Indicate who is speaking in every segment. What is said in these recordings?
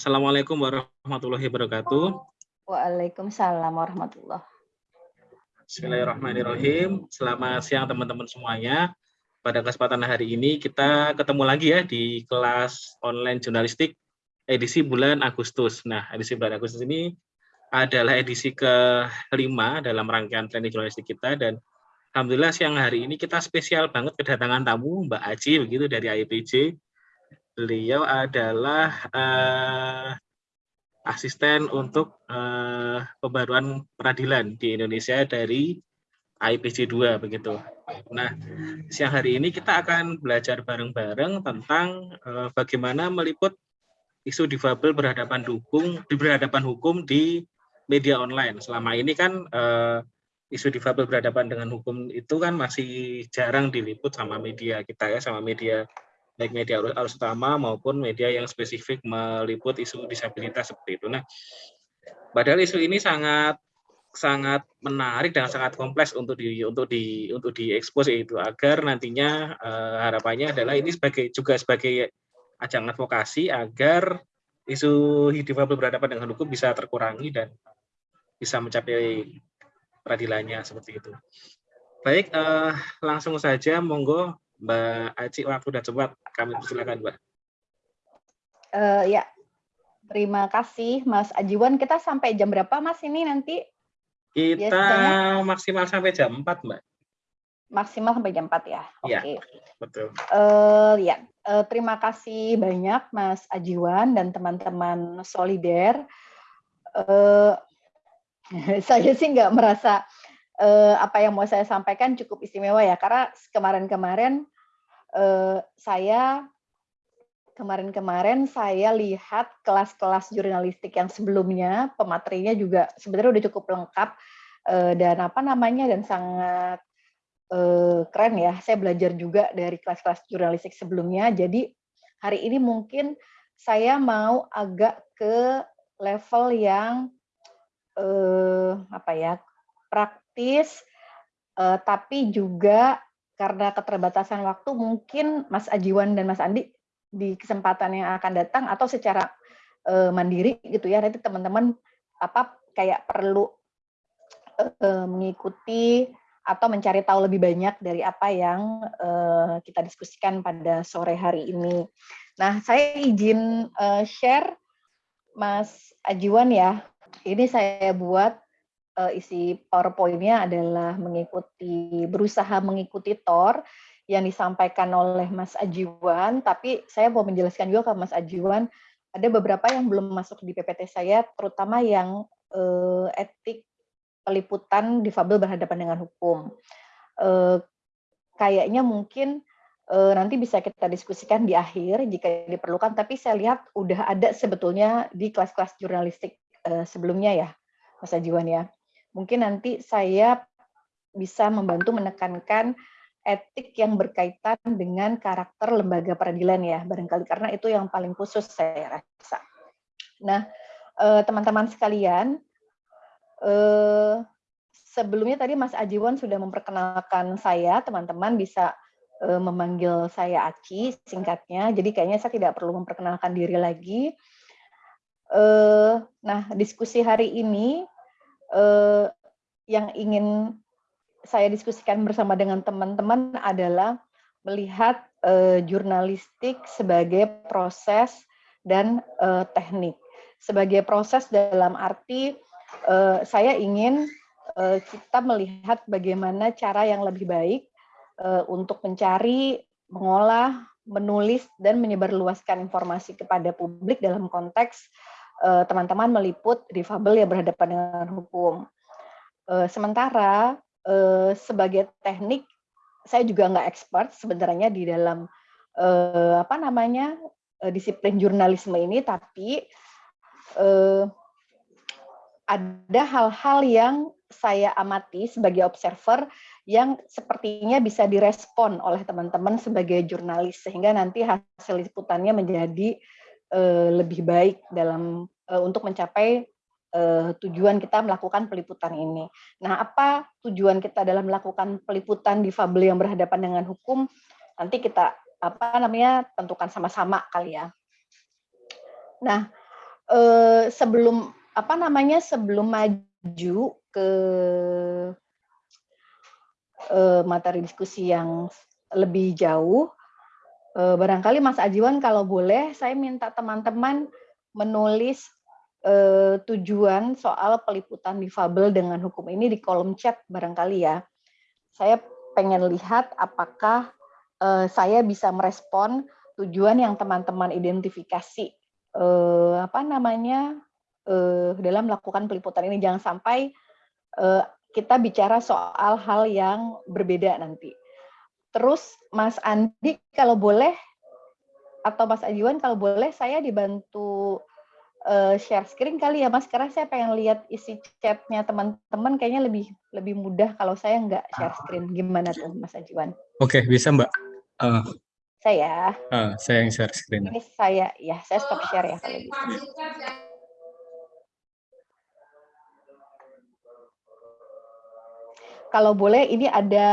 Speaker 1: Assalamualaikum warahmatullahi wabarakatuh.
Speaker 2: Waalaikumsalam warahmatullahi
Speaker 1: Bismillahirrahmanirrahim. Selamat siang teman-teman semuanya. Pada kesempatan hari ini kita ketemu lagi ya di kelas online jurnalistik edisi bulan Agustus. Nah, edisi bulan Agustus ini adalah edisi kelima dalam rangkaian training jurnalistik kita dan Alhamdulillah siang hari ini kita spesial banget kedatangan tamu Mbak Aji begitu dari IPJ. Beliau adalah uh, asisten untuk uh, pembaruan peradilan di Indonesia dari IPJ 2 begitu. Nah, siang hari ini kita akan belajar bareng-bareng tentang uh, bagaimana meliput isu difabel berhadapan hukum di berhadapan hukum di media online. Selama ini kan uh, isu difabel berhadapan dengan hukum itu kan masih jarang diliput sama media kita ya, sama media baik media arus utama maupun media yang spesifik meliput isu disabilitas seperti itu. Nah, padahal isu ini sangat sangat menarik dan sangat kompleks untuk di untuk di untuk diekspos itu agar nantinya uh, harapannya adalah ini sebagai juga sebagai ajang advokasi agar isu difabel berhadapan dengan hukum bisa terkurangi dan bisa mencapai peradilannya seperti itu. Baik, uh, langsung saja monggo Mbak Aci waktu dan cepat kami persilakan Mbak.
Speaker 2: Uh, ya, terima kasih Mas Ajiwan. Kita sampai jam berapa Mas ini nanti?
Speaker 1: Kita Biasanya? maksimal sampai jam 4 Mbak.
Speaker 2: Maksimal sampai jam 4 ya?
Speaker 1: Iya, Oke. Okay. betul.
Speaker 2: Uh, ya, uh, terima kasih banyak Mas Ajiwan dan teman-teman Solider. Uh, saya sih nggak merasa uh, apa yang mau saya sampaikan cukup istimewa ya karena kemarin-kemarin uh, saya kemarin-kemarin saya lihat kelas-kelas jurnalistik yang sebelumnya pematerinya juga sebenarnya udah cukup lengkap uh, dan apa namanya dan sangat uh, keren ya. Saya belajar juga dari kelas-kelas jurnalistik sebelumnya. Jadi hari ini mungkin saya mau agak ke level yang eh, apa ya praktis, eh, tapi juga karena keterbatasan waktu mungkin Mas Ajiwan dan Mas Andi di kesempatan yang akan datang atau secara eh, mandiri gitu ya nanti teman-teman apa kayak perlu eh, mengikuti atau mencari tahu lebih banyak dari apa yang eh, kita diskusikan pada sore hari ini. Nah, saya izin uh, share Mas Ajiwan ya ini saya buat uh, isi PowerPoint-nya adalah mengikuti berusaha mengikuti TOR yang disampaikan oleh Mas Ajiwan, tapi saya mau menjelaskan juga ke Mas Ajiwan ada beberapa yang belum masuk di PPT saya, terutama yang uh, etik peliputan difabel berhadapan dengan hukum. Uh, kayaknya mungkin uh, nanti bisa kita diskusikan di akhir jika diperlukan, tapi saya lihat udah ada sebetulnya di kelas-kelas jurnalistik uh, sebelumnya ya, Mas Ajiwan ya. Mungkin nanti saya bisa membantu menekankan etik yang berkaitan dengan karakter lembaga peradilan ya, barangkali karena itu yang paling khusus saya rasa. Nah, eh, teman-teman sekalian, eh, sebelumnya tadi Mas Ajiwan sudah memperkenalkan saya, teman-teman bisa memanggil saya Aci singkatnya, jadi kayaknya saya tidak perlu memperkenalkan diri lagi. Uh, nah, diskusi hari ini uh, yang ingin saya diskusikan bersama dengan teman-teman adalah melihat uh, jurnalistik sebagai proses dan uh, teknik. Sebagai proses dalam arti uh, saya ingin uh, kita melihat bagaimana cara yang lebih baik uh, untuk mencari, mengolah, menulis, dan menyebarluaskan informasi kepada publik dalam konteks Eh, teman-teman meliput difabel yang berhadapan dengan hukum. Eh, sementara eh, sebagai teknik, saya juga nggak expert sebenarnya di dalam apa namanya disiplin jurnalisme ini, tapi ada hal-hal yang saya amati sebagai observer yang sepertinya bisa direspon oleh teman-teman sebagai jurnalis sehingga nanti hasil liputannya menjadi lebih baik dalam uh, untuk mencapai uh, tujuan kita melakukan peliputan ini. Nah, apa tujuan kita dalam melakukan peliputan di Fabel yang berhadapan dengan hukum? Nanti kita apa namanya tentukan sama-sama kali ya. Nah, eh, sebelum apa namanya sebelum maju ke eh, materi diskusi yang lebih jauh, eh, barangkali Mas Ajiwan kalau boleh saya minta teman-teman menulis eh, tujuan soal peliputan difabel dengan hukum ini di kolom chat barangkali ya. Saya pengen lihat apakah eh, saya bisa merespon tujuan yang teman-teman identifikasi apa namanya dalam melakukan peliputan ini jangan sampai kita bicara soal hal yang berbeda nanti. Terus Mas Andi kalau boleh atau Mas Ajiwan kalau boleh saya dibantu uh, share screen kali ya Mas karena saya pengen lihat isi chatnya teman-teman kayaknya lebih lebih mudah kalau saya nggak share screen gimana tuh Mas Ajiwan?
Speaker 3: Oke bisa Mbak. Uh,
Speaker 2: saya.
Speaker 3: Uh, saya yang share screen.
Speaker 2: Ini saya ya saya stop share ya kalau gitu. Kalau boleh ini ada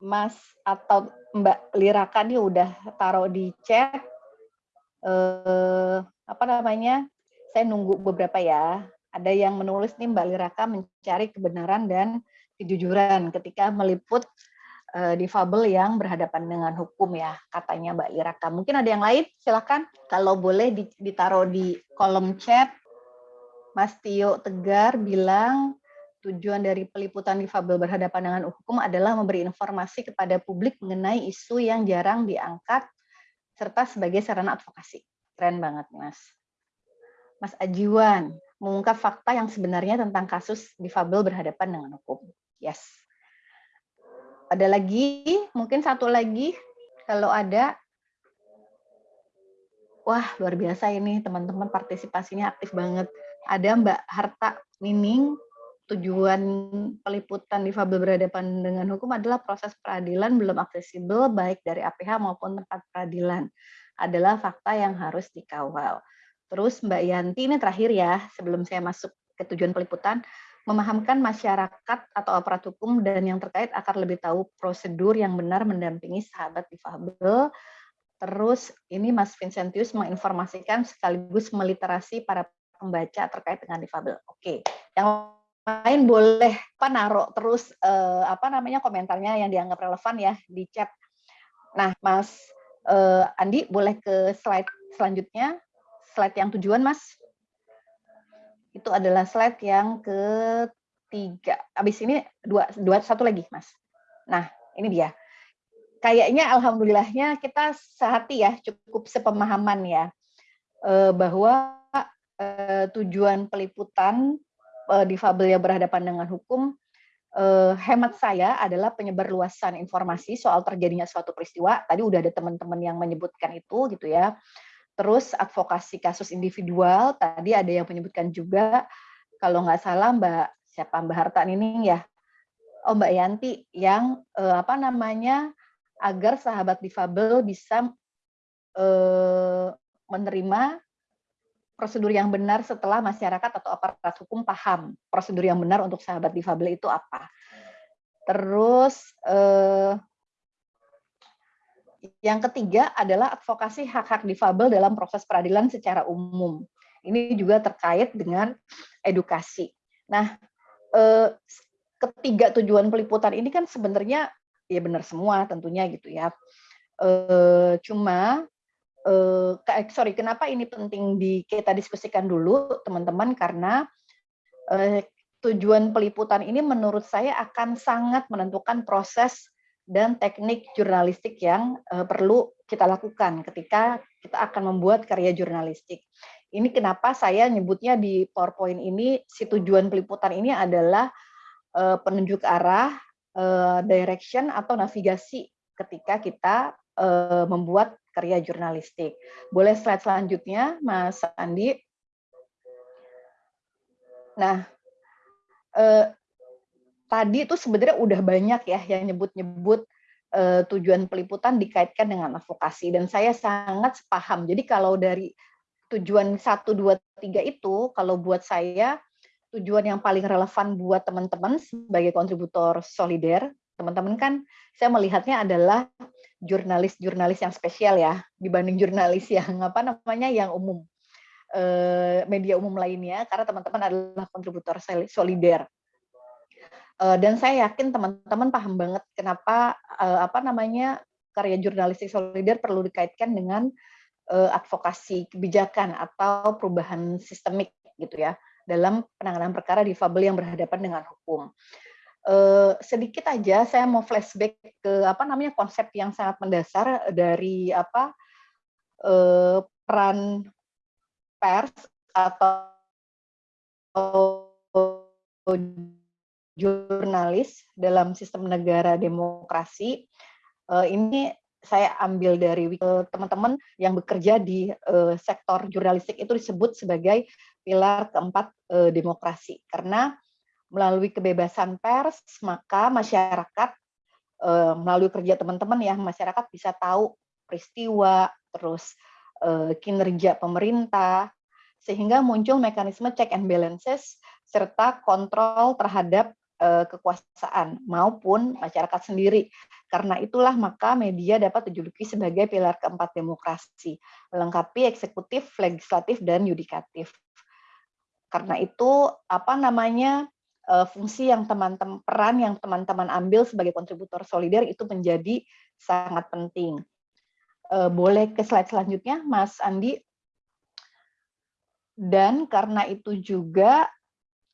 Speaker 2: Mas atau Mbak Liraka nih udah taruh di chat eh, apa namanya? Saya nunggu beberapa ya. Ada yang menulis nih Mbak Liraka mencari kebenaran dan kejujuran ketika meliput uh, difabel yang berhadapan dengan hukum ya, katanya Mbak Liraka. Mungkin ada yang lain? Silakan. Kalau boleh ditaruh di kolom chat. Mas Tio Tegar bilang tujuan dari peliputan difabel berhadapan dengan hukum adalah memberi informasi kepada publik mengenai isu yang jarang diangkat serta sebagai sarana advokasi. Keren banget, Mas. Mas Ajiwan, mengungkap fakta yang sebenarnya tentang kasus difabel berhadapan dengan hukum. Yes. Ada lagi, mungkin satu lagi, kalau ada. Wah, luar biasa ini teman-teman partisipasinya aktif banget. Ada Mbak Harta Nining, tujuan peliputan difabel berhadapan dengan hukum adalah proses peradilan belum aksesibel baik dari APH maupun tempat peradilan adalah fakta yang harus dikawal. Terus Mbak Yanti ini terakhir ya, sebelum saya masuk ke tujuan peliputan, memahamkan masyarakat atau aparat hukum dan yang terkait akan lebih tahu prosedur yang benar mendampingi sahabat difabel. Terus ini Mas Vincentius menginformasikan sekaligus meliterasi para pembaca terkait dengan difabel. Oke, yang lain boleh apa naruh terus eh, apa namanya komentarnya yang dianggap relevan ya di chat. Nah, Mas Uh, Andi, boleh ke slide selanjutnya. Slide yang tujuan, Mas. Itu adalah slide yang ketiga. Habis ini dua, dua satu lagi, Mas. Nah, ini dia. Kayaknya alhamdulillahnya kita sehati ya, cukup sepemahaman ya, uh, bahwa uh, tujuan peliputan uh, difabel yang berhadapan dengan hukum eh, hemat saya adalah penyebar luasan informasi soal terjadinya suatu peristiwa. Tadi udah ada teman-teman yang menyebutkan itu gitu ya. Terus advokasi kasus individual, tadi ada yang menyebutkan juga, kalau nggak salah Mbak siapa Mbak Harta ini ya, oh Mbak Yanti yang eh, apa namanya agar sahabat difabel bisa eh, menerima prosedur yang benar setelah masyarakat atau aparat hukum paham prosedur yang benar untuk sahabat difabel itu apa. Terus eh, yang ketiga adalah advokasi hak-hak difabel dalam proses peradilan secara umum. Ini juga terkait dengan edukasi. Nah, eh, ketiga tujuan peliputan ini kan sebenarnya ya benar semua tentunya gitu ya. Eh, cuma uh, sorry, kenapa ini penting di kita diskusikan dulu, teman-teman, karena uh, tujuan peliputan ini menurut saya akan sangat menentukan proses dan teknik jurnalistik yang uh, perlu kita lakukan ketika kita akan membuat karya jurnalistik. Ini kenapa saya nyebutnya di PowerPoint ini si tujuan peliputan ini adalah uh, penunjuk arah, uh, direction atau navigasi ketika kita uh, membuat karya jurnalistik. Boleh slide selanjutnya, Mas Andi. Nah, eh, tadi itu sebenarnya udah banyak ya yang nyebut-nyebut eh, tujuan peliputan dikaitkan dengan advokasi dan saya sangat paham. Jadi kalau dari tujuan 1 2 3 itu kalau buat saya tujuan yang paling relevan buat teman-teman sebagai kontributor solider, teman-teman kan saya melihatnya adalah jurnalis-jurnalis yang spesial ya dibanding jurnalis yang apa namanya yang umum. uh, media umum lainnya karena teman-teman adalah kontributor solider. Uh, dan saya yakin teman-teman paham banget kenapa uh, apa namanya karya jurnalistik solider perlu dikaitkan dengan advokasi kebijakan atau perubahan sistemik gitu ya dalam penanganan perkara difabel yang berhadapan dengan hukum. Uh, sedikit aja saya mau flashback ke apa namanya konsep yang sangat mendasar dari apa uh, peran pers atau jurnalis dalam sistem negara demokrasi. Uh, ini saya ambil dari teman-teman yang bekerja di uh, sektor jurnalistik itu disebut sebagai pilar keempat uh, demokrasi karena melalui kebebasan pers, maka masyarakat eh, melalui kerja teman-teman ya, masyarakat bisa tahu peristiwa, terus eh, kinerja pemerintah, sehingga muncul mekanisme check and balances serta kontrol terhadap eh, kekuasaan maupun masyarakat sendiri. Karena itulah maka media dapat dijuluki sebagai pilar keempat demokrasi, melengkapi eksekutif, legislatif, dan yudikatif. Karena itu apa namanya uh, fungsi yang teman-teman peran yang teman-teman ambil sebagai kontributor solider itu menjadi sangat penting. Uh, boleh ke slide selanjutnya, Mas Andi. Dan karena itu juga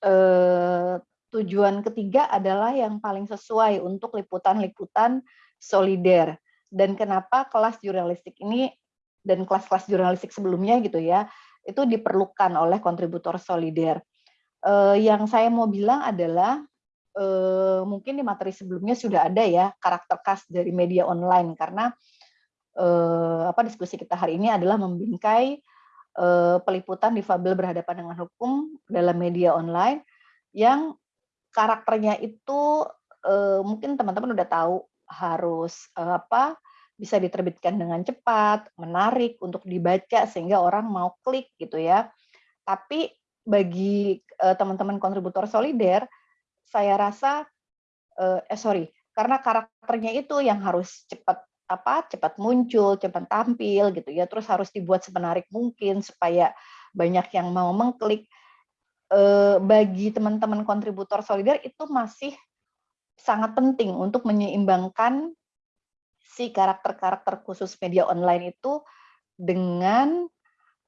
Speaker 2: uh, tujuan ketiga adalah yang paling sesuai untuk liputan-liputan solider. Dan kenapa kelas jurnalistik ini dan kelas-kelas jurnalistik sebelumnya gitu ya, itu diperlukan oleh kontributor solider uh, yang saya mau bilang adalah uh, mungkin di materi sebelumnya sudah ada ya karakter khas dari media online karena uh, apa diskusi kita hari ini adalah membingkai uh, peliputan difabel berhadapan dengan hukum dalam media online yang karakternya itu uh, mungkin teman-teman udah tahu harus uh, apa bisa diterbitkan dengan cepat, menarik untuk dibaca sehingga orang mau klik gitu ya. Tapi bagi uh, teman-teman kontributor solider, saya rasa uh, eh sorry, karena karakternya itu yang harus cepat apa cepat muncul, cepat tampil gitu ya, terus harus dibuat semenarik mungkin supaya banyak yang mau mengklik. Uh, bagi teman-teman kontributor solider itu masih sangat penting untuk menyeimbangkan si karakter-karakter khusus media online itu dengan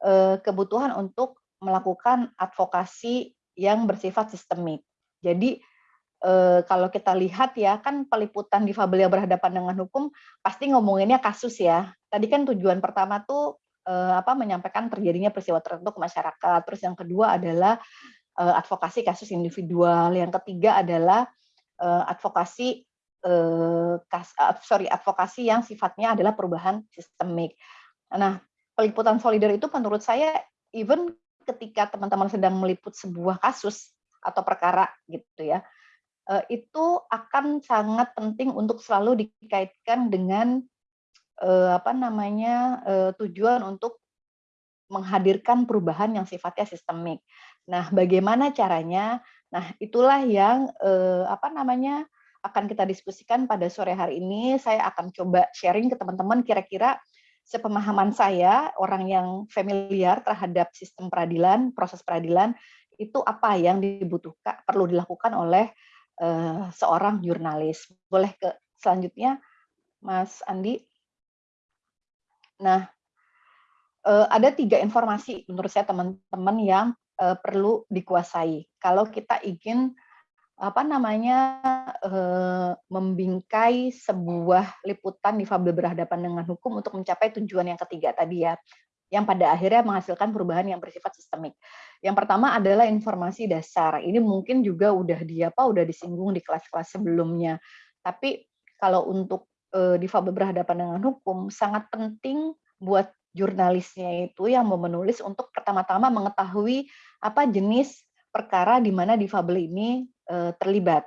Speaker 2: uh, kebutuhan untuk melakukan advokasi yang bersifat sistemik. Jadi eh, kalau kita lihat ya kan peliputan difabel yang berhadapan dengan hukum pasti ngomonginnya kasus ya. Tadi kan tujuan pertama tuh eh, apa menyampaikan terjadinya peristiwa tertentu ke masyarakat. Terus yang kedua adalah eh, advokasi kasus individual. Yang ketiga adalah eh, advokasi eh, kas, uh, sorry advokasi yang sifatnya adalah perubahan sistemik. Nah, peliputan solider itu menurut saya even ketika teman-teman sedang meliput sebuah kasus atau perkara gitu ya, eh, itu akan sangat penting untuk selalu dikaitkan dengan eh, apa namanya eh, tujuan untuk menghadirkan perubahan yang sifatnya sistemik. Nah, bagaimana caranya? Nah, itulah yang apa namanya akan kita diskusikan pada sore hari ini. Saya akan coba sharing ke teman-teman kira-kira sepemahaman saya, orang yang familiar terhadap sistem peradilan, proses peradilan, itu apa yang dibutuhkan, perlu dilakukan oleh uh, seorang jurnalis. Boleh ke selanjutnya, Mas Andi? Nah, uh, ada tiga informasi menurut saya teman-teman yang uh, perlu dikuasai. Kalau kita ingin apa namanya eh, membingkai sebuah liputan difabel berhadapan dengan hukum untuk mencapai tujuan yang ketiga tadi ya yang pada akhirnya menghasilkan perubahan yang bersifat sistemik. Yang pertama adalah informasi dasar. Ini mungkin juga udah di apa udah disinggung di kelas-kelas sebelumnya. Tapi kalau untuk eh, difabel berhadapan dengan hukum sangat penting buat jurnalisnya itu yang mau menulis untuk pertama-tama mengetahui apa jenis perkara di mana difabel ini terlibat.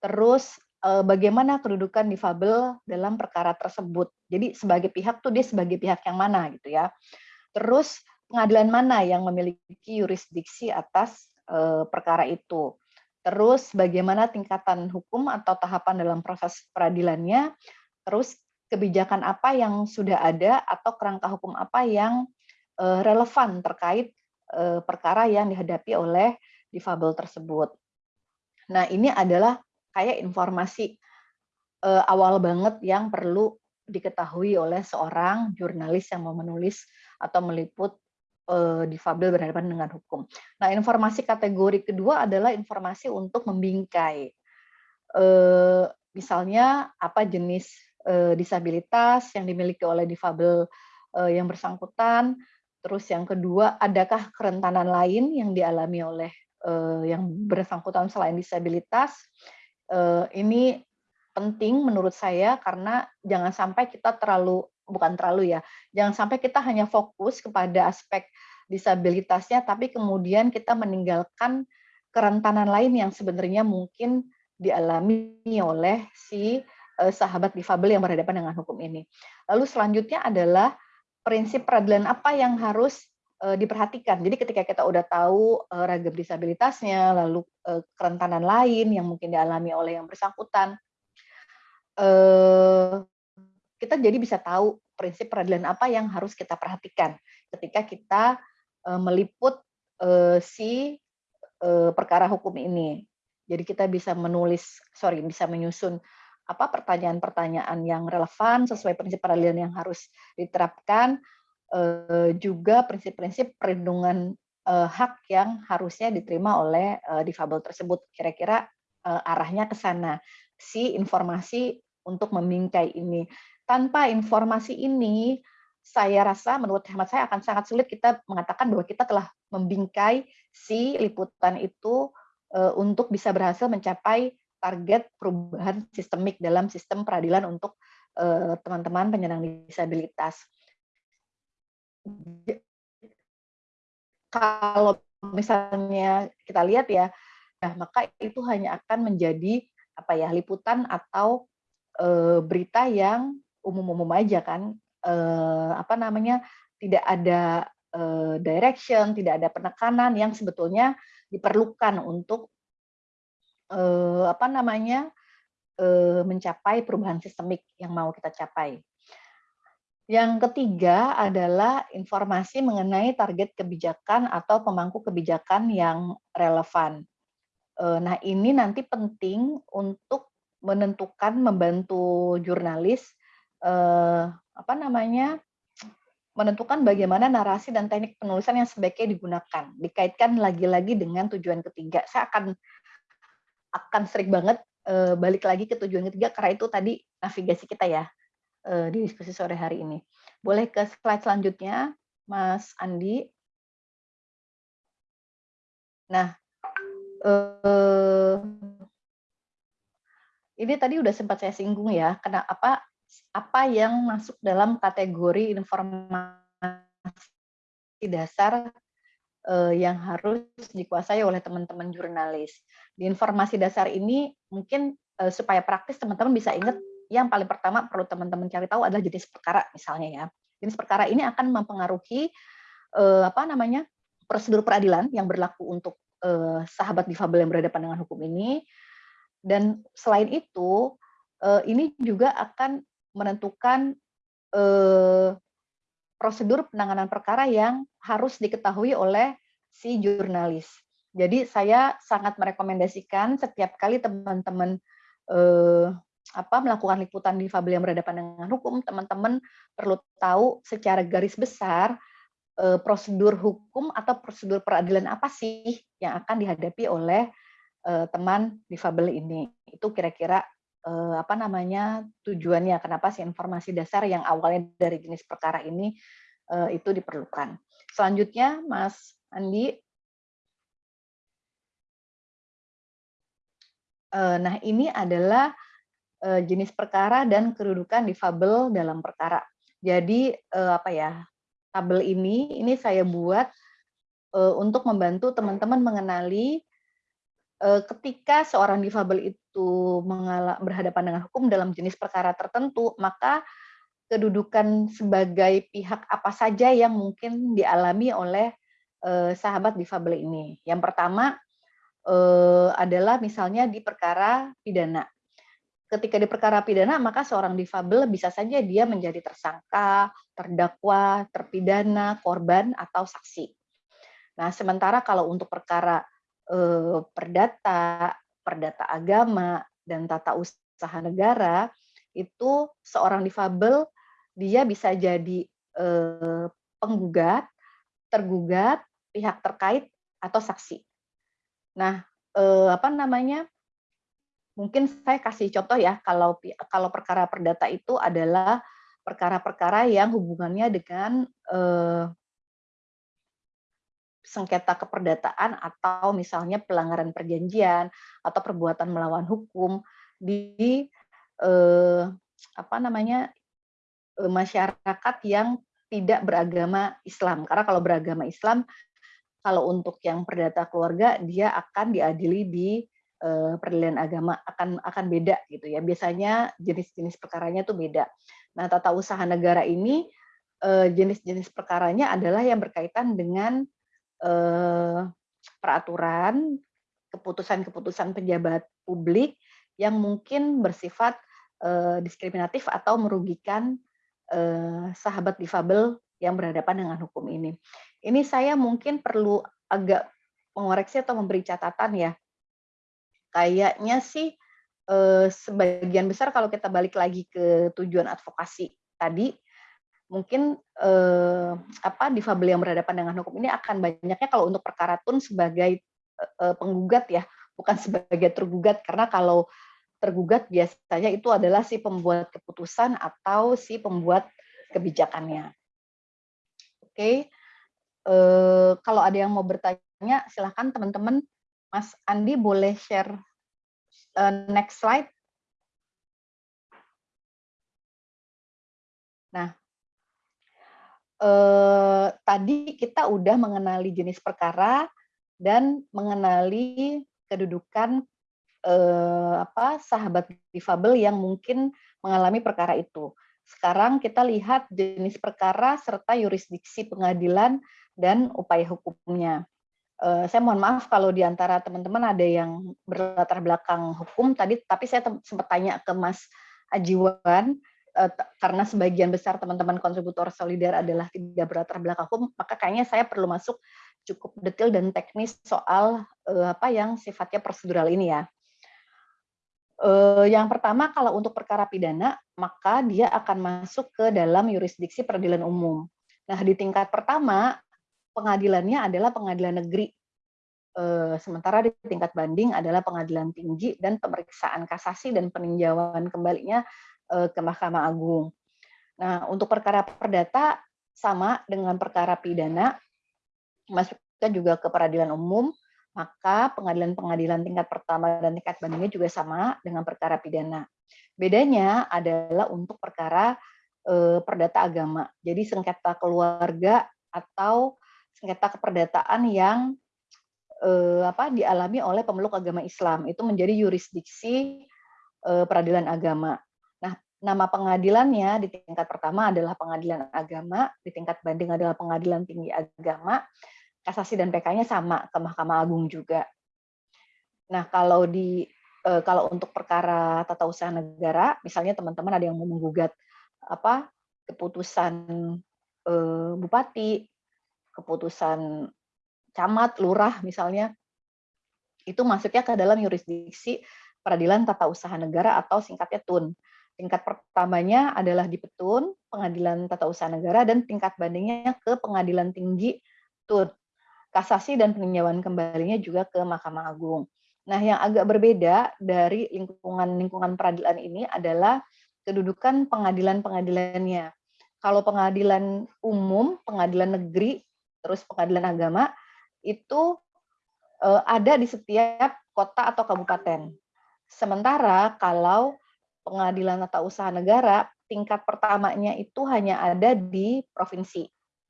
Speaker 2: Terus uh, bagaimana kedudukan difabel dalam perkara tersebut. Jadi sebagai pihak tuh dia sebagai pihak yang mana gitu ya. Terus pengadilan mana yang memiliki yurisdiksi atas uh, perkara itu. Terus bagaimana tingkatan hukum atau tahapan dalam proses peradilannya. Terus kebijakan apa yang sudah ada atau kerangka hukum apa yang relevan terkait eh, perkara yang dihadapi oleh difabel tersebut. Nah, ini adalah kayak informasi uh, awal banget yang perlu diketahui oleh seorang jurnalis yang mau menulis atau meliput uh, difabel berhadapan dengan hukum. Nah, informasi kategori kedua adalah informasi untuk membingkai. Uh, misalnya apa jenis uh, disabilitas yang dimiliki oleh difabel uh, yang bersangkutan. Terus yang kedua, adakah kerentanan lain yang dialami oleh uh, yang bersangkutan selain disabilitas? Uh, ini penting menurut saya karena jangan sampai kita terlalu bukan terlalu ya, jangan sampai kita hanya fokus kepada aspek disabilitasnya, tapi kemudian kita meninggalkan kerentanan lain yang sebenarnya mungkin dialami oleh si uh, sahabat difabel yang berhadapan dengan hukum ini. Lalu selanjutnya adalah prinsip peradilan apa yang harus diperhatikan. Jadi ketika kita udah tahu uh, ragam disabilitasnya, lalu uh, kerentanan lain yang mungkin dialami oleh yang bersangkutan, kita jadi bisa tahu prinsip peradilan apa yang harus kita perhatikan ketika kita meliput si perkara hukum ini. Jadi kita bisa menulis, sorry, bisa menyusun apa pertanyaan-pertanyaan yang relevan sesuai prinsip peradilan yang harus diterapkan, eh, juga prinsip-prinsip perlindungan eh, hak yang harusnya diterima oleh eh, difabel tersebut. Kira-kira arahnya ke sana. Si informasi untuk membingkai ini. Tanpa informasi ini, saya rasa menurut hemat saya akan sangat sulit kita mengatakan bahwa kita telah membingkai si liputan itu untuk bisa berhasil mencapai target perubahan sistemik dalam sistem peradilan untuk teman-teman penyandang disabilitas. Kalau misalnya kita lihat ya, nah maka itu hanya akan menjadi apa ya liputan atau uh, berita yang umum-umum aja kan, uh, apa namanya tidak ada uh, direction, tidak ada penekanan yang sebetulnya diperlukan untuk eh, apa namanya eh, mencapai perubahan sistemik yang mau kita capai. Yang ketiga adalah informasi mengenai target kebijakan atau pemangku kebijakan yang relevan. Eh, nah ini nanti penting untuk menentukan membantu jurnalis eh, apa namanya menentukan bagaimana narasi dan teknik penulisan yang sebaiknya digunakan dikaitkan lagi-lagi dengan tujuan ketiga. Saya akan akan sering banget uh, balik lagi ke tujuan ketiga karena itu tadi navigasi kita ya di diskusi sore hari ini. Boleh ke slide selanjutnya, Mas Andi. Nah, uh, ini tadi udah sempat saya singgung ya, karena apa apa yang masuk dalam kategori informasi dasar uh, yang harus dikuasai oleh teman-teman jurnalis. Di informasi dasar ini mungkin supaya praktis teman-teman bisa ingat yang paling pertama perlu teman-teman cari tahu adalah jenis perkara misalnya ya. Jenis perkara ini akan mempengaruhi uh, apa namanya prosedur peradilan yang berlaku untuk uh, sahabat difabel yang berhadapan dengan hukum ini. Dan selain itu, uh, ini juga akan menentukan uh, prosedur penanganan perkara yang harus diketahui oleh si jurnalis. Jadi saya sangat merekomendasikan setiap kali teman-teman eh, apa melakukan liputan di difabel yang berhadapan dengan hukum, teman-teman perlu tahu secara garis besar eh, prosedur hukum atau prosedur peradilan apa sih yang akan dihadapi oleh eh, teman difabel ini. Itu kira-kira eh, apa namanya tujuannya kenapa sih informasi dasar yang awalnya dari jenis perkara ini eh, itu diperlukan. Selanjutnya Mas Andi. Eh, nah ini adalah jenis perkara dan kedudukan difabel dalam perkara. Jadi eh, apa ya tabel ini ini saya buat eh, untuk membantu teman-teman mengenali ketika seorang difabel itu berhadapan dengan hukum dalam jenis perkara tertentu, maka kedudukan sebagai pihak apa saja yang mungkin dialami oleh eh, sahabat difabel ini. Yang pertama eh, adalah misalnya di perkara pidana. Ketika di perkara pidana, maka seorang difabel bisa saja dia menjadi tersangka, terdakwa, terpidana, korban, atau saksi. Nah, sementara kalau untuk perkara eh, perdata, perdata agama, dan tata usaha negara, itu seorang difabel dia bisa jadi eh, penggugat, tergugat, pihak terkait, atau saksi. Nah, eh, apa namanya? Mungkin saya kasih contoh ya, kalau kalau perkara perdata itu adalah perkara-perkara yang hubungannya dengan eh, sengketa keperdataan atau misalnya pelanggaran perjanjian atau perbuatan melawan hukum di eh, apa namanya eh, masyarakat yang tidak beragama Islam. Karena kalau beragama Islam, kalau untuk yang perdata keluarga dia akan diadili di eh, peradilan agama akan akan beda gitu ya. Biasanya jenis-jenis perkaranya itu beda. Nah, tata usaha negara ini eh, jenis-jenis perkaranya adalah yang berkaitan dengan eh, peraturan, keputusan-keputusan pejabat publik yang mungkin bersifat eh, diskriminatif atau merugikan eh, sahabat difabel yang berhadapan dengan hukum ini. Ini saya mungkin perlu agak mengoreksi atau memberi catatan ya. Kayaknya sih eh, sebagian besar kalau kita balik lagi ke tujuan advokasi tadi, mungkin eh, apa difabel yang berhadapan dengan hukum ini akan banyaknya kalau untuk perkara tun sebagai eh, penggugat ya, bukan sebagai tergugat karena kalau tergugat biasanya itu adalah si pembuat keputusan atau si pembuat kebijakannya. Oke, eh, kalau ada yang mau bertanya, silahkan teman-teman. Mas Andi boleh share uh, next slide. Nah, eh, tadi kita udah mengenali jenis perkara dan mengenali kedudukan eh, apa sahabat difabel yang mungkin mengalami perkara itu. Sekarang kita lihat jenis perkara serta yurisdiksi pengadilan dan upaya hukumnya. Uh, saya mohon maaf kalau di antara teman-teman ada yang berlatar belakang hukum tadi, tapi saya sempat tanya ke Mas Ajiwan, uh, karena sebagian besar teman-teman kontributor solidar adalah tidak berlatar belakang hukum, maka kayaknya saya perlu masuk cukup detail dan teknis soal uh, apa yang sifatnya prosedural ini ya. Yang pertama, kalau untuk perkara pidana, maka dia akan masuk ke dalam yurisdiksi peradilan umum. Nah, di tingkat pertama, pengadilannya adalah pengadilan negeri. Eh, sementara di tingkat banding adalah pengadilan tinggi dan pemeriksaan kasasi dan peninjauan kembalinya eh, ke Mahkamah Agung. Nah, untuk perkara perdata sama dengan perkara pidana, masuknya juga ke peradilan umum, maka pengadilan-pengadilan tingkat pertama dan tingkat bandingnya juga sama dengan perkara pidana. Bedanya adalah untuk perkara eh, perdata agama. Jadi sengketa keluarga atau sengketa keperdataan yang eh, apa dialami oleh pemeluk agama Islam itu menjadi yurisdiksi eh, peradilan agama. Nah, nama pengadilannya di tingkat pertama adalah pengadilan agama, di tingkat banding adalah pengadilan tinggi agama, kasasi dan PK-nya sama ke Mahkamah Agung juga. Nah, kalau di eh, kalau untuk perkara tata usaha negara, misalnya teman-teman ada yang mau menggugat apa keputusan eh, bupati keputusan camat, lurah misalnya, itu masuknya ke dalam yurisdiksi peradilan tata usaha negara atau singkatnya TUN. Tingkat pertamanya adalah di Petun, Pengadilan Tata Usaha Negara, dan tingkat bandingnya ke Pengadilan Tinggi TUN. Kasasi dan peninjauan kembalinya juga ke Mahkamah Agung. Nah, yang agak berbeda dari lingkungan-lingkungan peradilan ini adalah kedudukan pengadilan-pengadilannya. Kalau pengadilan umum, pengadilan negeri, terus pengadilan agama itu uh, ada di setiap kota atau kabupaten. Sementara kalau pengadilan tata usaha negara tingkat pertamanya itu hanya ada di provinsi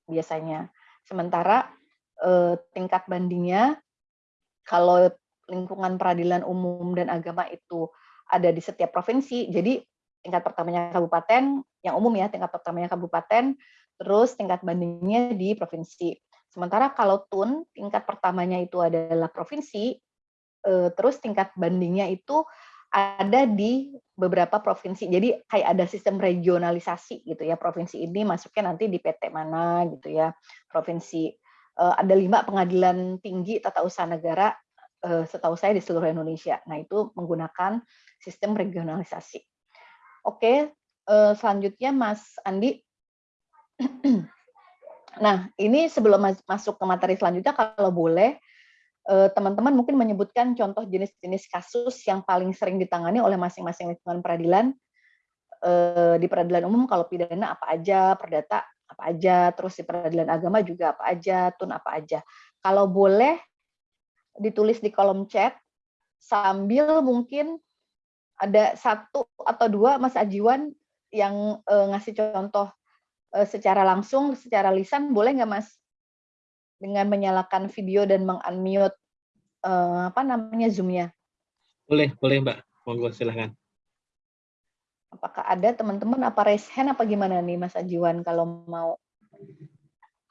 Speaker 2: biasanya. Sementara uh, tingkat bandingnya kalau lingkungan peradilan umum dan agama itu ada di setiap provinsi, jadi tingkat pertamanya kabupaten, yang umum ya, tingkat pertamanya kabupaten, terus tingkat bandingnya di provinsi. Sementara kalau TUN, tingkat pertamanya itu adalah provinsi, eh, terus tingkat bandingnya itu ada di beberapa provinsi. Jadi kayak ada sistem regionalisasi gitu ya. Provinsi ini masuknya nanti di PT mana gitu ya. Provinsi eh, ada lima pengadilan tinggi tata usaha negara eh, setahu saya di seluruh Indonesia. Nah itu menggunakan sistem regionalisasi. Oke, selanjutnya Mas Andi. Nah, ini sebelum masuk ke materi selanjutnya, kalau boleh, eh, teman-teman mungkin menyebutkan contoh jenis-jenis kasus yang paling sering ditangani oleh masing-masing lingkungan peradilan eh, di peradilan umum kalau pidana apa aja, perdata apa aja, terus di peradilan agama juga apa aja, tun apa aja. Kalau boleh ditulis di kolom chat sambil mungkin ada satu atau dua Mas Ajiwan yang uh, ngasih contoh secara langsung, secara lisan, boleh nggak Mas? Dengan menyalakan video dan mengunmute uh, apa namanya Zoom-nya?
Speaker 1: Boleh, boleh Mbak. Monggo silahkan.
Speaker 2: Apakah ada teman-teman apa raise hand apa gimana nih Mas Ajiwan kalau mau?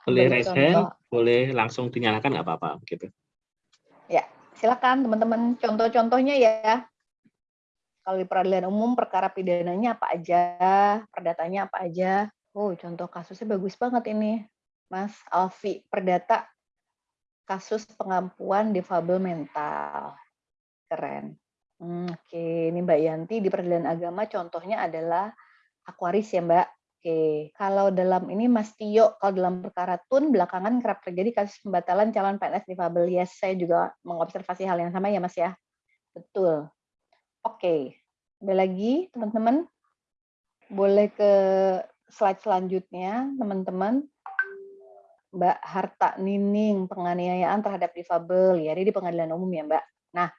Speaker 1: Boleh raise hand, boleh langsung dinyalakan nggak apa-apa gitu.
Speaker 2: Ya, silakan teman-teman contoh-contohnya ya. Kalau di peradilan umum perkara pidananya apa aja, perdatanya apa aja. Oh, contoh kasusnya bagus banget ini. Mas Alfi, perdata kasus pengampuan difabel mental. Keren. Hmm, Oke, ini Mbak Yanti di peradilan agama contohnya adalah Aquaris ya Mbak. Oke, kalau dalam ini Mas Tio, kalau dalam perkara TUN belakangan kerap terjadi kasus pembatalan calon PNS difabel. Yes, saya juga mengobservasi hal yang sama ya Mas ya. Betul. Oke, ada lagi teman-teman? Boleh ke slide selanjutnya, teman-teman. Mbak Harta Nining, penganiayaan terhadap difabel, ya, ini di pengadilan umum ya Mbak. Nah,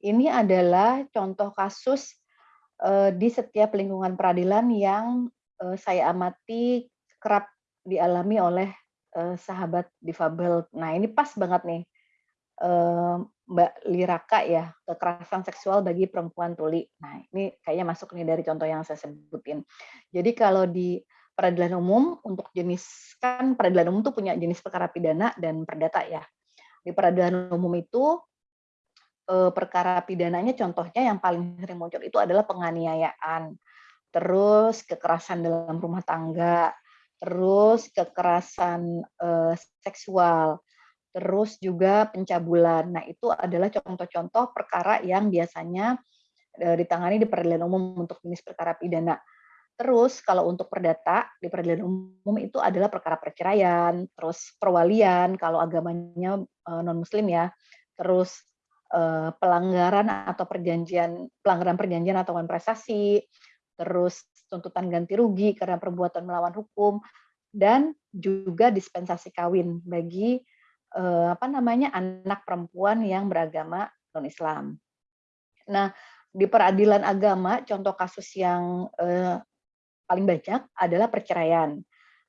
Speaker 2: ini adalah contoh kasus uh, di setiap lingkungan peradilan yang uh, saya amati kerap dialami oleh uh, sahabat difabel. Nah, ini pas banget nih, uh, Mbak Liraka ya, kekerasan seksual bagi perempuan tuli. Nah, ini kayaknya masuk nih dari contoh yang saya sebutin. Jadi kalau di peradilan umum untuk jenis kan peradilan umum tuh punya jenis perkara pidana dan perdata ya. Di peradilan umum itu eh, perkara pidananya contohnya yang paling sering muncul itu adalah penganiayaan, terus kekerasan dalam rumah tangga, terus kekerasan eh, seksual, terus juga pencabulan. Nah, itu adalah contoh-contoh perkara yang biasanya e, ditangani di peradilan umum untuk jenis perkara pidana. Terus kalau untuk perdata di peradilan umum itu adalah perkara perceraian, terus perwalian kalau agamanya e, non muslim ya. Terus e, pelanggaran atau perjanjian pelanggaran perjanjian atau prestasi, terus tuntutan ganti rugi karena perbuatan melawan hukum dan juga dispensasi kawin bagi eh, apa namanya anak perempuan yang beragama non Islam. Nah di peradilan agama contoh kasus yang eh, paling banyak adalah perceraian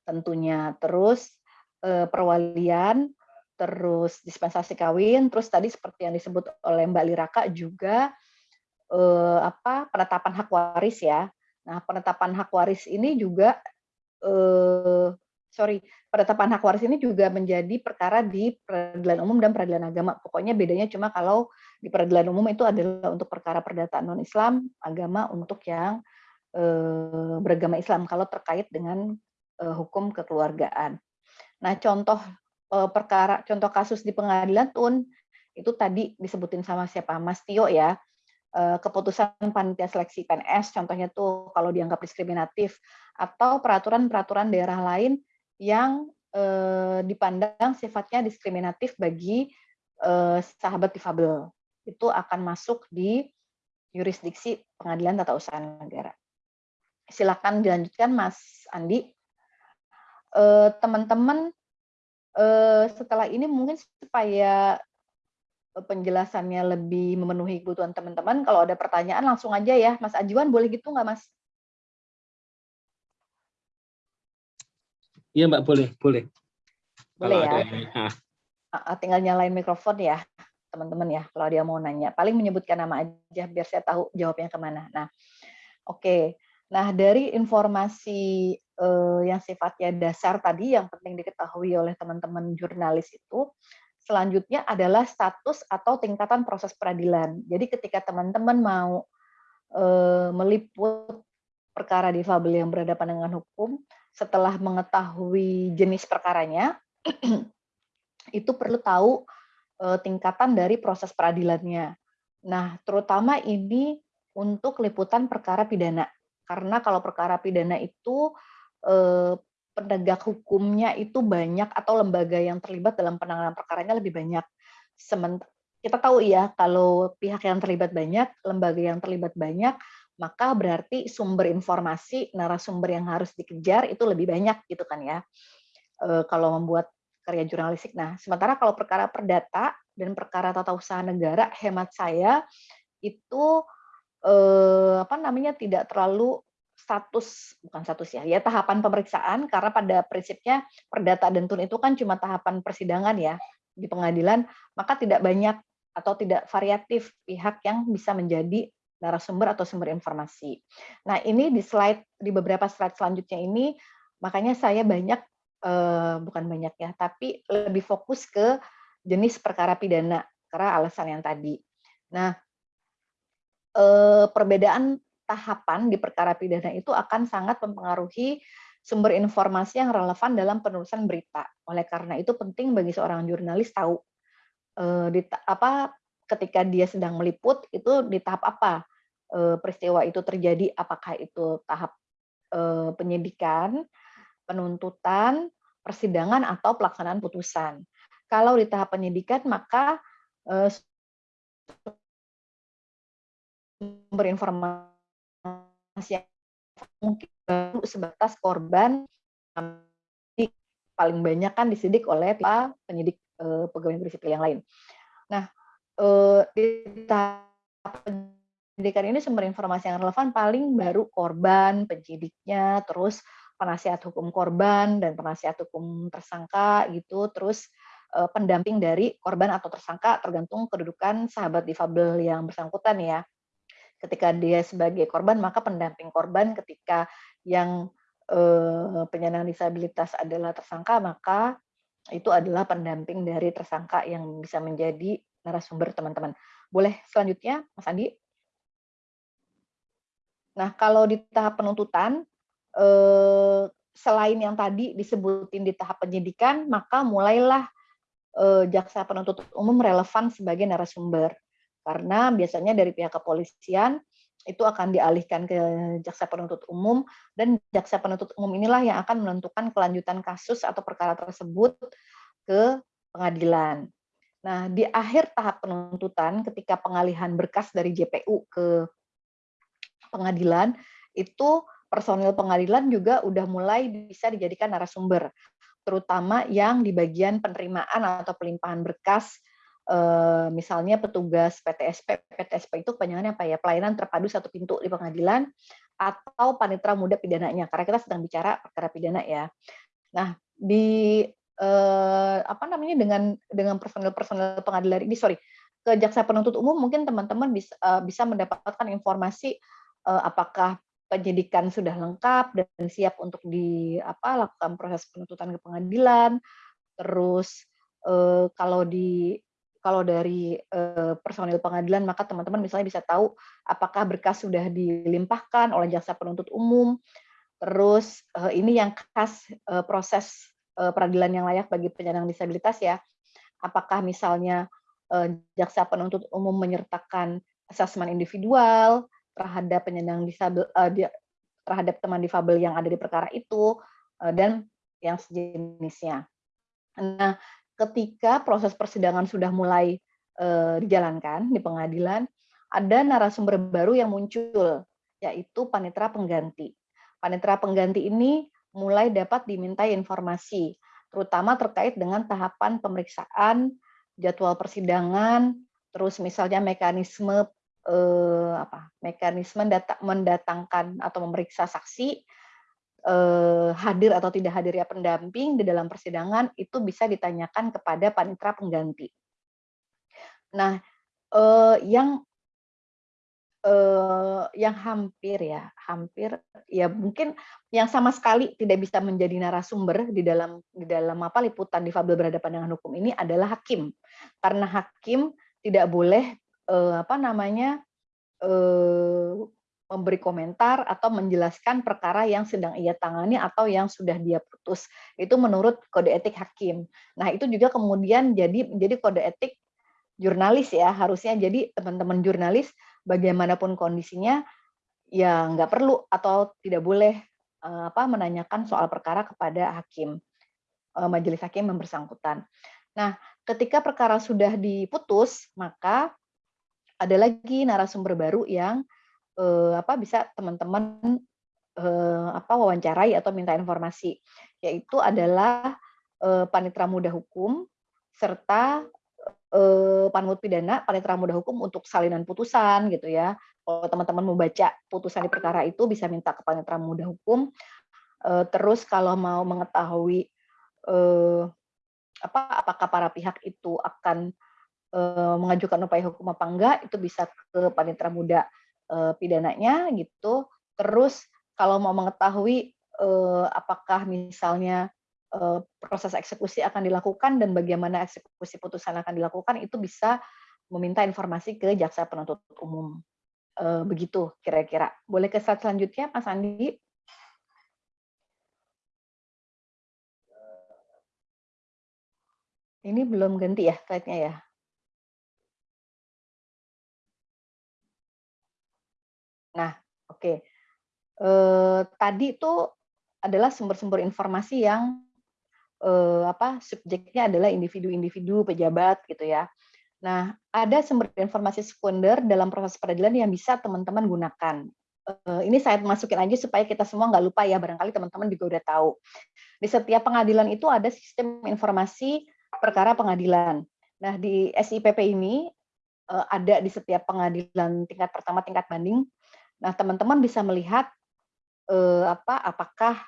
Speaker 2: tentunya terus eh, perwalian terus dispensasi kawin terus tadi seperti yang disebut oleh Mbak Liraka juga eh, apa penetapan hak waris ya. Nah penetapan hak waris ini juga eh, sorry, penetapan hak waris ini juga menjadi perkara di peradilan umum dan peradilan agama. Pokoknya bedanya cuma kalau di peradilan umum itu adalah untuk perkara perdataan non-Islam, agama untuk yang eh, beragama Islam kalau terkait dengan eh, hukum kekeluargaan. Nah, contoh eh, perkara, contoh kasus di pengadilan tun itu tadi disebutin sama siapa Mas Tio ya keputusan panitia seleksi PNS, contohnya tuh kalau dianggap diskriminatif, atau peraturan-peraturan daerah lain yang eh, dipandang sifatnya diskriminatif bagi eh, sahabat difabel. Itu akan masuk di yurisdiksi pengadilan tata usaha negara. Silakan dilanjutkan Mas Andi. Eh, teman-teman, eh, setelah ini mungkin supaya penjelasannya lebih memenuhi kebutuhan teman-teman, kalau ada pertanyaan langsung aja ya. Mas Ajiwan boleh gitu nggak Mas?
Speaker 1: Iya Mbak, boleh, boleh.
Speaker 2: Boleh kalau ya. Ada ah, Tinggal nyalain mikrofon ya, teman-teman ya, kalau dia mau nanya. Paling menyebutkan nama aja, biar saya tahu jawabnya ke mana. Nah, oke. Okay. Nah, dari informasi eh, yang sifatnya dasar tadi, yang penting diketahui oleh teman-teman jurnalis itu, selanjutnya adalah status atau tingkatan proses peradilan. Jadi ketika teman-teman mau eh, meliput perkara difabel yang berhadapan dengan hukum, setelah mengetahui jenis perkaranya, itu perlu tahu uh, tingkatan dari proses peradilannya. Nah, terutama ini untuk liputan perkara pidana. Karena kalau perkara pidana itu uh, penegak hukumnya itu banyak atau lembaga yang terlibat dalam penanganan perkaranya lebih banyak. Sementara kita tahu ya kalau pihak yang terlibat banyak, lembaga yang terlibat banyak, maka berarti sumber informasi, narasumber yang harus dikejar itu lebih banyak gitu kan ya. E, kalau membuat karya jurnalistik. Nah, sementara kalau perkara perdata dan perkara tata usaha negara, hemat saya itu e, apa namanya tidak terlalu status bukan status ya ya tahapan pemeriksaan karena pada prinsipnya perdata dan tun itu kan cuma tahapan persidangan ya di pengadilan maka tidak banyak atau tidak variatif pihak yang bisa menjadi narasumber atau sumber informasi. Nah, ini di slide di beberapa slide selanjutnya ini makanya saya banyak eh, bukan banyak ya, tapi lebih fokus ke jenis perkara pidana karena alasan yang tadi. Nah, eh, perbedaan tahapan di perkara pidana itu akan sangat mempengaruhi sumber informasi yang relevan dalam penulisan berita. Oleh karena itu penting bagi seorang jurnalis tahu uh, di apa ketika dia sedang meliput itu di tahap apa peristiwa itu terjadi apakah itu tahap uh, penyidikan penuntutan persidangan atau pelaksanaan putusan kalau di tahap penyidikan maka uh, sumber informasi yang mungkin baru sebatas korban paling banyak kan disidik oleh penyidik pegawai negeri sipil yang lain. Nah, di tahap penyidikan ini sumber informasi yang relevan paling baru korban, penyidiknya, terus penasihat hukum korban dan penasihat hukum tersangka gitu, terus uh, pendamping dari korban atau tersangka tergantung kedudukan sahabat difabel yang bersangkutan ya. Ketika dia sebagai korban, maka pendamping korban ketika yang penyandang disabilitas adalah tersangka, maka itu adalah pendamping dari tersangka yang bisa menjadi narasumber teman-teman. Boleh selanjutnya, Mas Andi? Nah, kalau di tahap penuntutan, eh, selain yang tadi disebutin di tahap penyidikan, maka mulailah eh, jaksa penuntut umum relevan sebagai narasumber. Karena biasanya dari pihak kepolisian itu akan dialihkan ke jaksa penuntut umum dan jaksa penuntut umum inilah yang akan menentukan kelanjutan kasus atau perkara tersebut ke pengadilan. Nah, di akhir tahap penuntutan ketika pengalihan berkas dari JPU ke pengadilan itu personil pengadilan juga udah mulai bisa dijadikan narasumber terutama yang di bagian penerimaan atau pelimpahan berkas Eh, misalnya petugas PTSP, PTSP itu kepanjangannya apa ya, pelayanan terpadu satu pintu di pengadilan, atau panitra muda pidananya, karena kita sedang bicara perkara pidana ya. Nah, di eh, apa namanya dengan dengan personel-personel pengadilan ini, sorry, ke jaksa penuntut umum mungkin teman-teman bisa uh, bisa mendapatkan informasi apakah penyidikan sudah lengkap dan siap untuk di apa lakukan proses penuntutan ke pengadilan. Terus uh, kalau di kalau dari uh, personil pengadilan maka teman-teman misalnya bisa tahu apakah berkas sudah dilimpahkan oleh jaksa penuntut umum. Terus ini yang khas proses peradilan yang layak bagi penyandang disabilitas ya. Apakah misalnya jaksa penuntut umum menyertakan asesmen individual terhadap penyandang disabel uh, di, terhadap teman difabel yang ada di perkara itu uh, dan yang sejenisnya. Nah, ketika proses persidangan sudah mulai uh, dijalankan di pengadilan, ada narasumber baru yang muncul, yaitu panitra pengganti. Panitra pengganti ini mulai dapat dimintai informasi, terutama terkait dengan tahapan pemeriksaan, jadwal persidangan, terus misalnya mekanisme eh, apa mekanisme data, mendatangkan atau memeriksa saksi eh, hadir atau tidak hadirnya pendamping di dalam persidangan itu bisa ditanyakan kepada panitra pengganti. Nah, eh, yang eh, yang hampir ya, hampir ya mungkin yang sama sekali tidak bisa menjadi narasumber di dalam di dalam apa liputan difabel berhadapan dengan hukum ini adalah hakim. Karena hakim tidak boleh eh, apa namanya eh, memberi komentar atau menjelaskan perkara yang sedang ia tangani atau yang sudah dia putus. Itu menurut kode etik hakim. Nah, itu juga kemudian jadi menjadi kode etik jurnalis ya, harusnya jadi teman-teman jurnalis bagaimanapun kondisinya ya nggak perlu atau tidak boleh eh, apa menanyakan soal perkara kepada hakim eh, majelis hakim yang bersangkutan. Nah, ketika perkara sudah diputus, maka ada lagi narasumber baru yang eh, apa bisa teman-teman eh, apa wawancarai atau minta informasi. Yaitu adalah eh, panitra muda hukum serta eh, panmut pidana panitra muda hukum untuk salinan putusan gitu ya. Kalau teman-teman mau baca putusan di perkara itu bisa minta ke panitra muda hukum. Eh, terus kalau mau mengetahui eh, apa apakah para pihak itu akan eh, mengajukan upaya hukum apa enggak itu bisa ke panitra muda uh, pidananya gitu. Terus kalau mau mengetahui uh, apakah misalnya proses eksekusi akan dilakukan dan bagaimana eksekusi putusan akan dilakukan itu bisa meminta informasi ke jaksa penuntut umum. Begitu kira-kira. Boleh ke slide selanjutnya, Mas Andi? Ini belum ganti ya slide-nya ya? Nah, oke. Okay. Eh, tadi itu adalah sumber-sumber informasi yang eh, apa subjeknya adalah individu-individu pejabat gitu ya. Nah, ada sumber informasi sekunder dalam proses peradilan yang bisa teman-teman gunakan. Eh, ini saya masukin aja supaya kita semua nggak lupa ya, barangkali teman-teman juga udah tahu. Di setiap pengadilan itu ada sistem informasi perkara pengadilan. Nah, di SIPP ini eh, ada di setiap pengadilan tingkat pertama, tingkat banding, Nah, teman-teman bisa melihat eh, apa apakah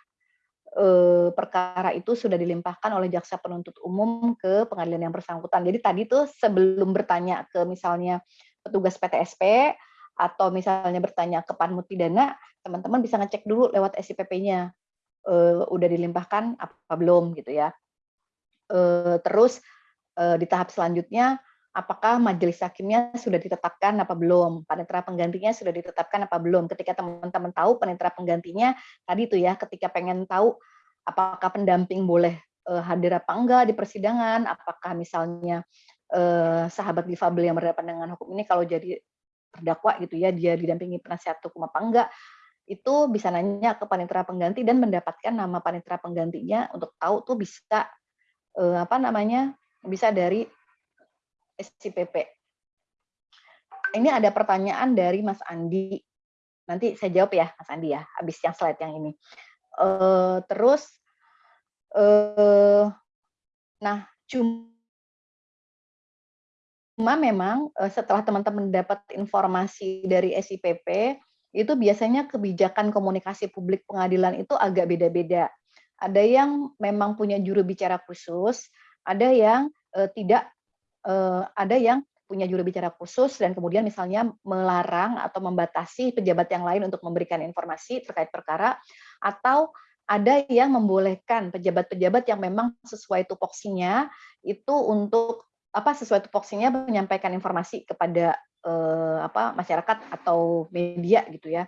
Speaker 2: eh, perkara itu sudah dilimpahkan oleh jaksa penuntut umum ke pengadilan yang bersangkutan. Jadi tadi tuh sebelum bertanya ke misalnya petugas PTSP atau misalnya bertanya ke panmut pidana, teman-teman bisa ngecek dulu lewat SIPP-nya eh, udah dilimpahkan apa belum gitu ya. Eh, terus eh, di tahap selanjutnya apakah majelis hakimnya sudah ditetapkan apa belum, panitera penggantinya sudah ditetapkan apa belum. Ketika teman-teman tahu panitera penggantinya, tadi itu ya, ketika pengen tahu apakah pendamping boleh uh, hadir apa enggak di persidangan, apakah misalnya uh, sahabat difabel yang berhadapan dengan hukum ini kalau jadi terdakwa gitu ya, dia didampingi penasihat hukum apa enggak, itu bisa nanya ke panitera pengganti dan mendapatkan nama panitera penggantinya untuk tahu tuh bisa uh, apa namanya bisa dari SCPP. Ini ada pertanyaan dari Mas Andi. Nanti saya jawab ya, Mas Andi ya, habis yang slide yang ini. Uh, terus, uh, nah cuma memang uh, setelah teman-teman dapat informasi dari SIPP, itu biasanya kebijakan komunikasi publik pengadilan itu agak beda-beda. Ada yang memang punya juru bicara khusus, ada yang uh, tidak uh, ada yang punya juru bicara khusus dan kemudian misalnya melarang atau membatasi pejabat yang lain untuk memberikan informasi terkait perkara atau ada yang membolehkan pejabat-pejabat yang memang sesuai tupoksinya itu untuk apa sesuai tupoksinya menyampaikan informasi kepada eh, apa masyarakat atau media gitu ya.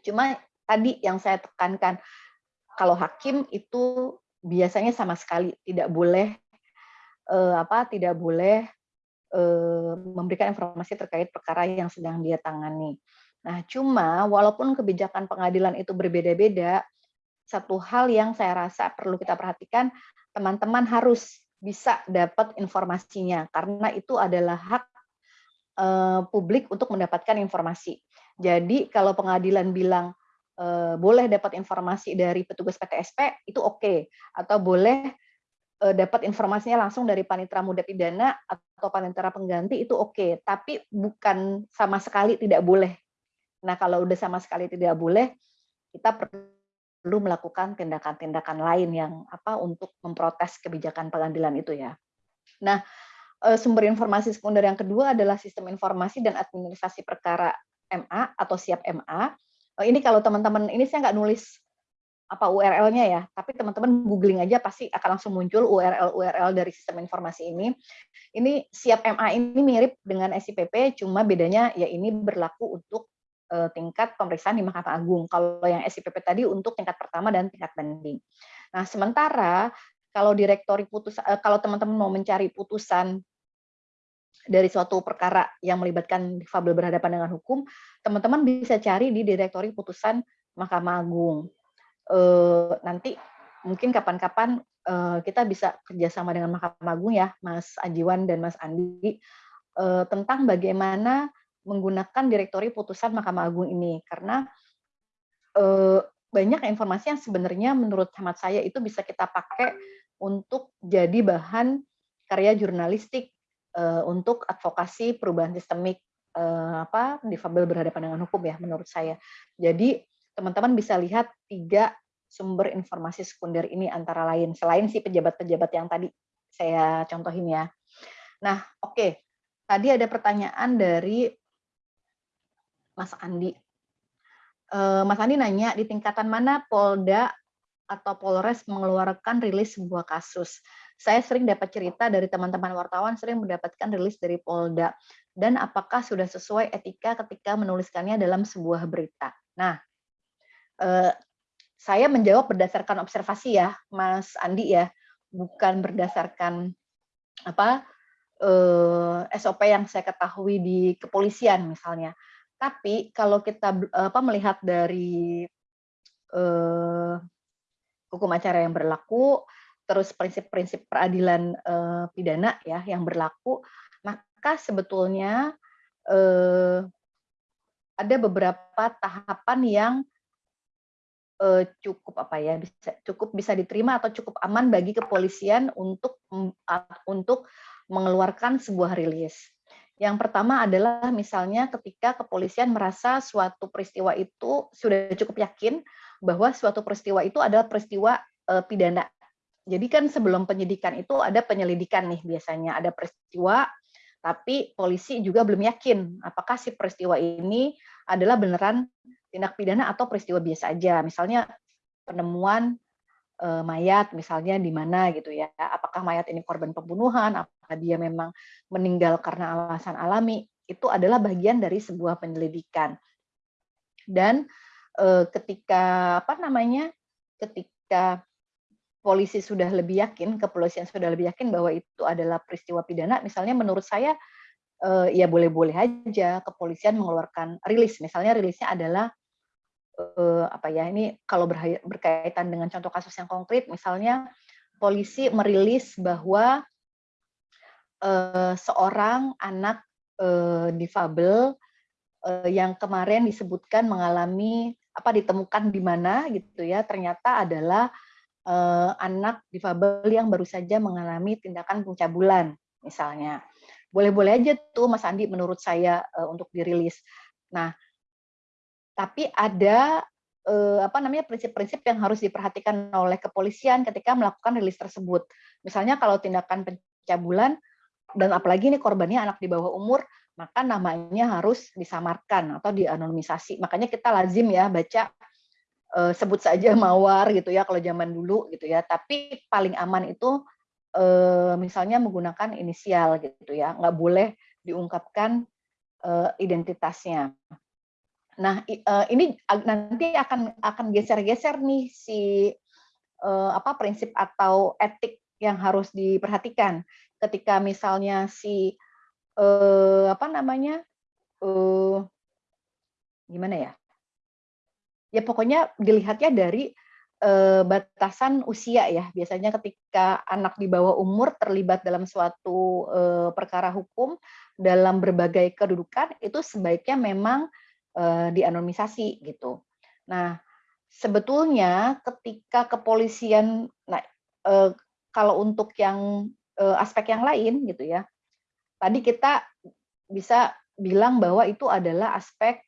Speaker 2: Cuma tadi yang saya tekankan kalau hakim itu biasanya sama sekali tidak boleh eh, apa tidak boleh eh, memberikan informasi terkait perkara yang sedang dia tangani. Nah, cuma walaupun kebijakan pengadilan itu berbeda-beda, satu hal yang saya rasa perlu kita perhatikan, teman-teman harus bisa dapat informasinya karena itu adalah hak eh, publik untuk mendapatkan informasi. Jadi kalau pengadilan bilang eh, boleh dapat informasi dari petugas PTSP itu oke okay. atau boleh dapat informasinya langsung dari panitera muda pidana atau panitera pengganti itu oke, okay. tapi bukan sama sekali tidak boleh. Nah, kalau udah sama sekali tidak boleh, kita perlu melakukan tindakan-tindakan lain yang apa untuk memprotes kebijakan pengadilan itu ya. Nah, eh, sumber informasi sekunder yang kedua adalah sistem informasi dan administrasi perkara MA atau siap MA. Eh, ini kalau teman-teman ini saya nggak nulis apa URL-nya ya, tapi teman-teman googling aja pasti akan langsung muncul URL-URL dari sistem informasi ini. Ini siap MA ini mirip dengan SIPP, cuma bedanya ya ini berlaku untuk uh, tingkat pemeriksaan di Mahkamah Agung. Kalau yang SIPP tadi untuk tingkat pertama dan tingkat banding. Nah, sementara kalau direktori putusan, uh, kalau teman-teman mau mencari putusan dari suatu perkara yang melibatkan difabel berhadapan dengan hukum, teman-teman bisa cari di direktori putusan Mahkamah Agung. Uh, nanti mungkin kapan-kapan uh, kita bisa kerjasama dengan Mahkamah Agung ya, Mas Ajiwan dan Mas Andi, uh, tentang bagaimana menggunakan direktori putusan Mahkamah Agung ini karena uh, banyak informasi yang sebenarnya menurut hemat saya itu bisa kita pakai untuk jadi bahan karya jurnalistik uh, untuk advokasi perubahan sistemik uh, apa difabel berhadapan dengan hukum ya menurut saya. Jadi teman-teman bisa lihat tiga sumber informasi sekunder ini antara lain selain si pejabat-pejabat yang tadi saya contohin ya. Nah, oke. Okay. Tadi ada pertanyaan dari Mas Andi. Eh, Mas Andi nanya di tingkatan mana Polda atau Polres mengeluarkan rilis sebuah kasus. Saya sering dapat cerita dari teman-teman wartawan sering mendapatkan rilis dari Polda dan apakah sudah sesuai etika ketika menuliskannya dalam sebuah berita. Nah, eh, saya menjawab berdasarkan observasi ya, Mas Andi ya, bukan berdasarkan apa eh, SOP yang saya ketahui di kepolisian misalnya. Tapi kalau kita apa melihat dari eh, hukum acara yang berlaku, terus prinsip-prinsip peradilan eh, pidana ya yang berlaku, maka sebetulnya eh, ada beberapa tahapan yang uh, cukup apa ya bisa cukup bisa diterima atau cukup aman bagi kepolisian untuk untuk mengeluarkan sebuah rilis. Yang pertama adalah misalnya ketika kepolisian merasa suatu peristiwa itu sudah cukup yakin bahwa suatu peristiwa itu adalah peristiwa uh, pidana. Jadi kan sebelum penyidikan itu ada penyelidikan nih biasanya ada peristiwa tapi polisi juga belum yakin apakah si peristiwa ini adalah beneran tindak pidana atau peristiwa biasa aja. Misalnya penemuan e, mayat misalnya di mana gitu ya. Apakah mayat ini korban pembunuhan, apakah dia memang meninggal karena alasan alami, itu adalah bagian dari sebuah penyelidikan. Dan e, ketika apa namanya? ketika polisi sudah lebih yakin, kepolisian sudah lebih yakin bahwa itu adalah peristiwa pidana, misalnya menurut saya ya boleh-boleh aja kepolisian mengeluarkan rilis. Misalnya rilisnya adalah uh, apa ya ini kalau berkaitan dengan contoh kasus yang konkret misalnya polisi merilis bahwa uh, seorang anak uh, difabel uh, yang kemarin disebutkan mengalami apa ditemukan di mana gitu ya ternyata adalah uh, anak difabel yang baru saja mengalami tindakan pencabulan misalnya boleh-boleh aja tuh Mas Andi menurut saya uh, untuk dirilis. Nah, tapi ada eh, apa namanya prinsip-prinsip yang harus diperhatikan oleh kepolisian ketika melakukan rilis tersebut. Misalnya kalau tindakan pencabulan dan apalagi ini korbannya anak di bawah umur, maka namanya harus disamarkan atau dianonimisasi. Makanya kita lazim ya baca eh, sebut saja mawar gitu ya kalau zaman dulu gitu ya. Tapi paling aman itu eh, misalnya menggunakan inisial gitu ya, nggak boleh diungkapkan eh, identitasnya. Nah, eh, ini nanti akan akan geser-geser nih si eh, apa prinsip atau etik yang harus diperhatikan ketika misalnya si eh, apa namanya gimana ya? Ya pokoknya dilihatnya dari batasan usia ya. Biasanya ketika anak di bawah umur terlibat dalam suatu perkara hukum dalam berbagai kedudukan itu sebaiknya memang uh, dianonimisasi gitu. Nah, sebetulnya ketika kepolisian, nah uh, kalau untuk yang uh, aspek yang lain gitu ya, tadi kita bisa bilang bahwa itu adalah aspek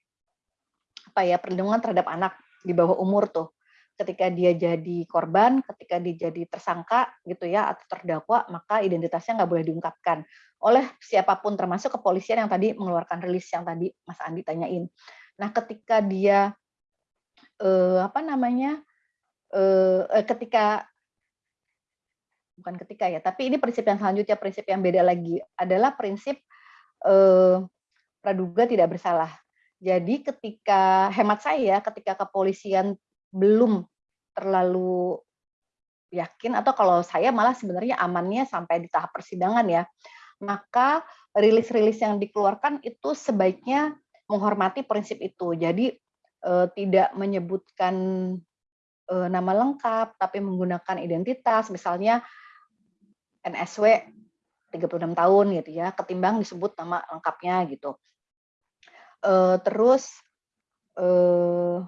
Speaker 2: apa ya perlindungan terhadap anak di bawah umur tuh ketika dia jadi korban, ketika dia jadi tersangka gitu ya atau terdakwa, maka identitasnya nggak boleh diungkapkan oleh siapa pun termasuk kepolisian yang tadi mengeluarkan rilis yang tadi Mas Andi tanyain. Nah, ketika dia eh, apa namanya? Eh, eh, ketika bukan ketika ya, tapi ini prinsip yang selanjutnya, prinsip yang beda lagi adalah prinsip eh, praduga tidak bersalah. Jadi ketika hemat saya, ketika kepolisian belum terlalu yakin atau kalau saya malah sebenarnya amannya sampai di tahap persidangan ya, maka rilis-rilis yang dikeluarkan itu sebaiknya menghormati prinsip itu. Jadi eh, tidak menyebutkan eh, nama lengkap tapi menggunakan identitas, misalnya NSW 36 tahun gitu ya, ketimbang disebut nama lengkapnya gitu. Uh, terus uh,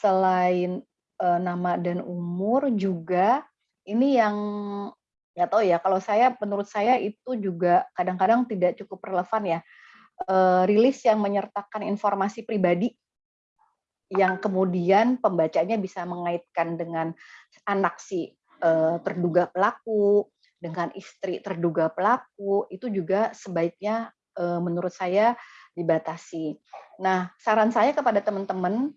Speaker 2: selain uh, nama dan umur juga ini yang nggak tahu ya kalau saya menurut saya itu juga kadang-kadang tidak cukup relevan ya uh, rilis yang menyertakan informasi pribadi yang kemudian pembacanya bisa mengaitkan dengan anak si uh, terduga pelaku dengan istri terduga pelaku itu juga sebaiknya Eh, menurut saya dibatasi. Nah, saran saya kepada teman-teman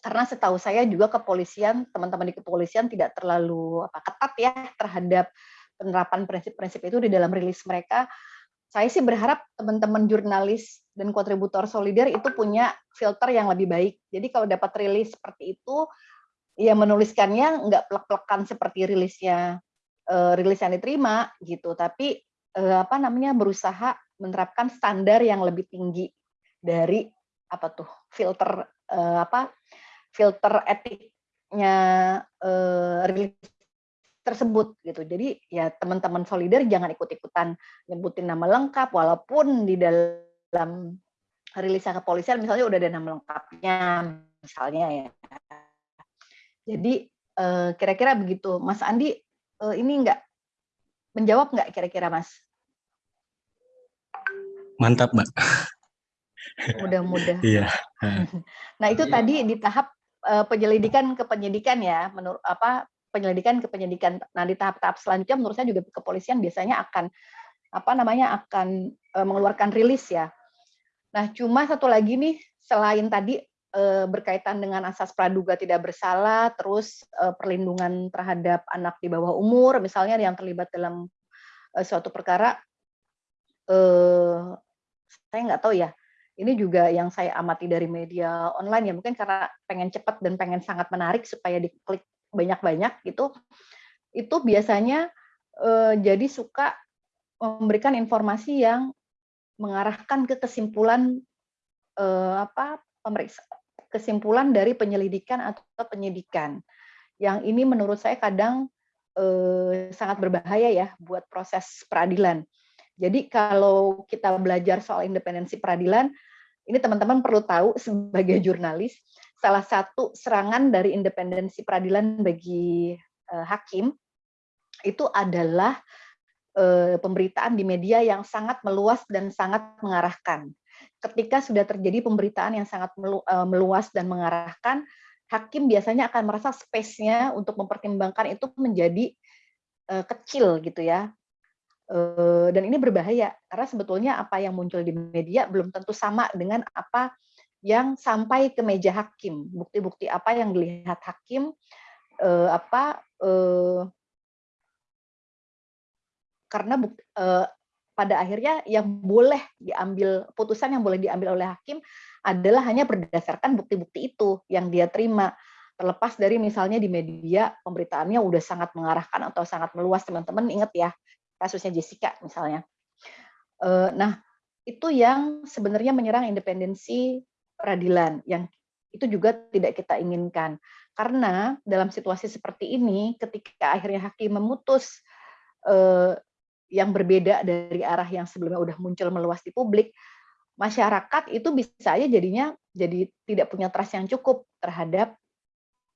Speaker 2: karena setahu saya juga kepolisian, teman-teman di kepolisian tidak terlalu apa, ketat ya terhadap penerapan prinsip-prinsip itu di dalam rilis mereka. Saya sih berharap teman-teman jurnalis dan kontributor solider itu punya filter yang lebih baik. Jadi kalau dapat rilis seperti itu, ya menuliskannya nggak plek-plekan seperti rilisnya uh, rilis yang diterima gitu, tapi uh, apa namanya berusaha menerapkan standar yang lebih tinggi dari apa tuh filter uh, apa filter etiknya uh, rilis tersebut gitu. Jadi ya teman-teman solider jangan ikut-ikutan nyebutin nama lengkap walaupun di dalam rilis kepolisian misalnya udah ada nama lengkapnya misalnya ya. Jadi kira-kira begitu. Mas Andi ini enggak menjawab nggak kira-kira Mas?
Speaker 3: Mantap, Mbak.
Speaker 2: Mudah-mudahan.
Speaker 3: Iya.
Speaker 2: Nah, itu tadi di tahap penyelidikan ke penyidikan ya, menurut apa penyelidikan ke penyidikan. Nah, di tahap-tahap selanjutnya menurut saya juga kepolisian biasanya akan apa namanya akan uh, mengeluarkan rilis ya. Nah, cuma satu lagi nih selain tadi uh, berkaitan dengan asas praduga tidak bersalah, terus perlindungan terhadap anak di bawah umur, misalnya yang terlibat dalam suatu perkara, saya nggak tahu ya, ini juga yang saya amati dari media online ya, mungkin karena pengen cepat dan pengen sangat menarik supaya diklik banyak-banyak gitu, itu biasanya eh, jadi suka memberikan informasi yang mengarahkan ke kesimpulan eh, apa pemeriksa kesimpulan dari penyelidikan atau penyidikan. Yang ini menurut saya kadang eh, sangat berbahaya ya buat proses peradilan. Jadi kalau kita belajar soal independensi peradilan, ini teman-teman perlu tahu sebagai jurnalis, salah satu serangan dari independensi peradilan bagi uh, hakim itu adalah uh, pemberitaan di media yang sangat meluas dan sangat mengarahkan. Ketika sudah terjadi pemberitaan yang sangat melu, uh, meluas dan mengarahkan, hakim biasanya akan merasa space-nya untuk mempertimbangkan itu menjadi kecil gitu ya dan ini berbahaya karena sebetulnya apa yang muncul di media belum tentu sama dengan apa yang sampai ke meja hakim. Bukti-bukti apa yang dilihat hakim eh, apa eh, karena pada akhirnya yang boleh diambil putusan yang boleh diambil oleh hakim adalah hanya berdasarkan bukti-bukti itu yang dia terima. Terlepas dari misalnya di media pemberitaannya udah sangat mengarahkan atau sangat meluas teman-teman ingat ya kasusnya Jessica misalnya. Eh, nah, itu yang sebenarnya menyerang independensi peradilan yang itu juga tidak kita inginkan. Karena dalam situasi seperti ini, ketika akhirnya hakim memutus eh, yang berbeda dari arah yang sebelumnya udah muncul meluas di publik, masyarakat itu bisa aja jadinya jadi tidak punya trust yang cukup terhadap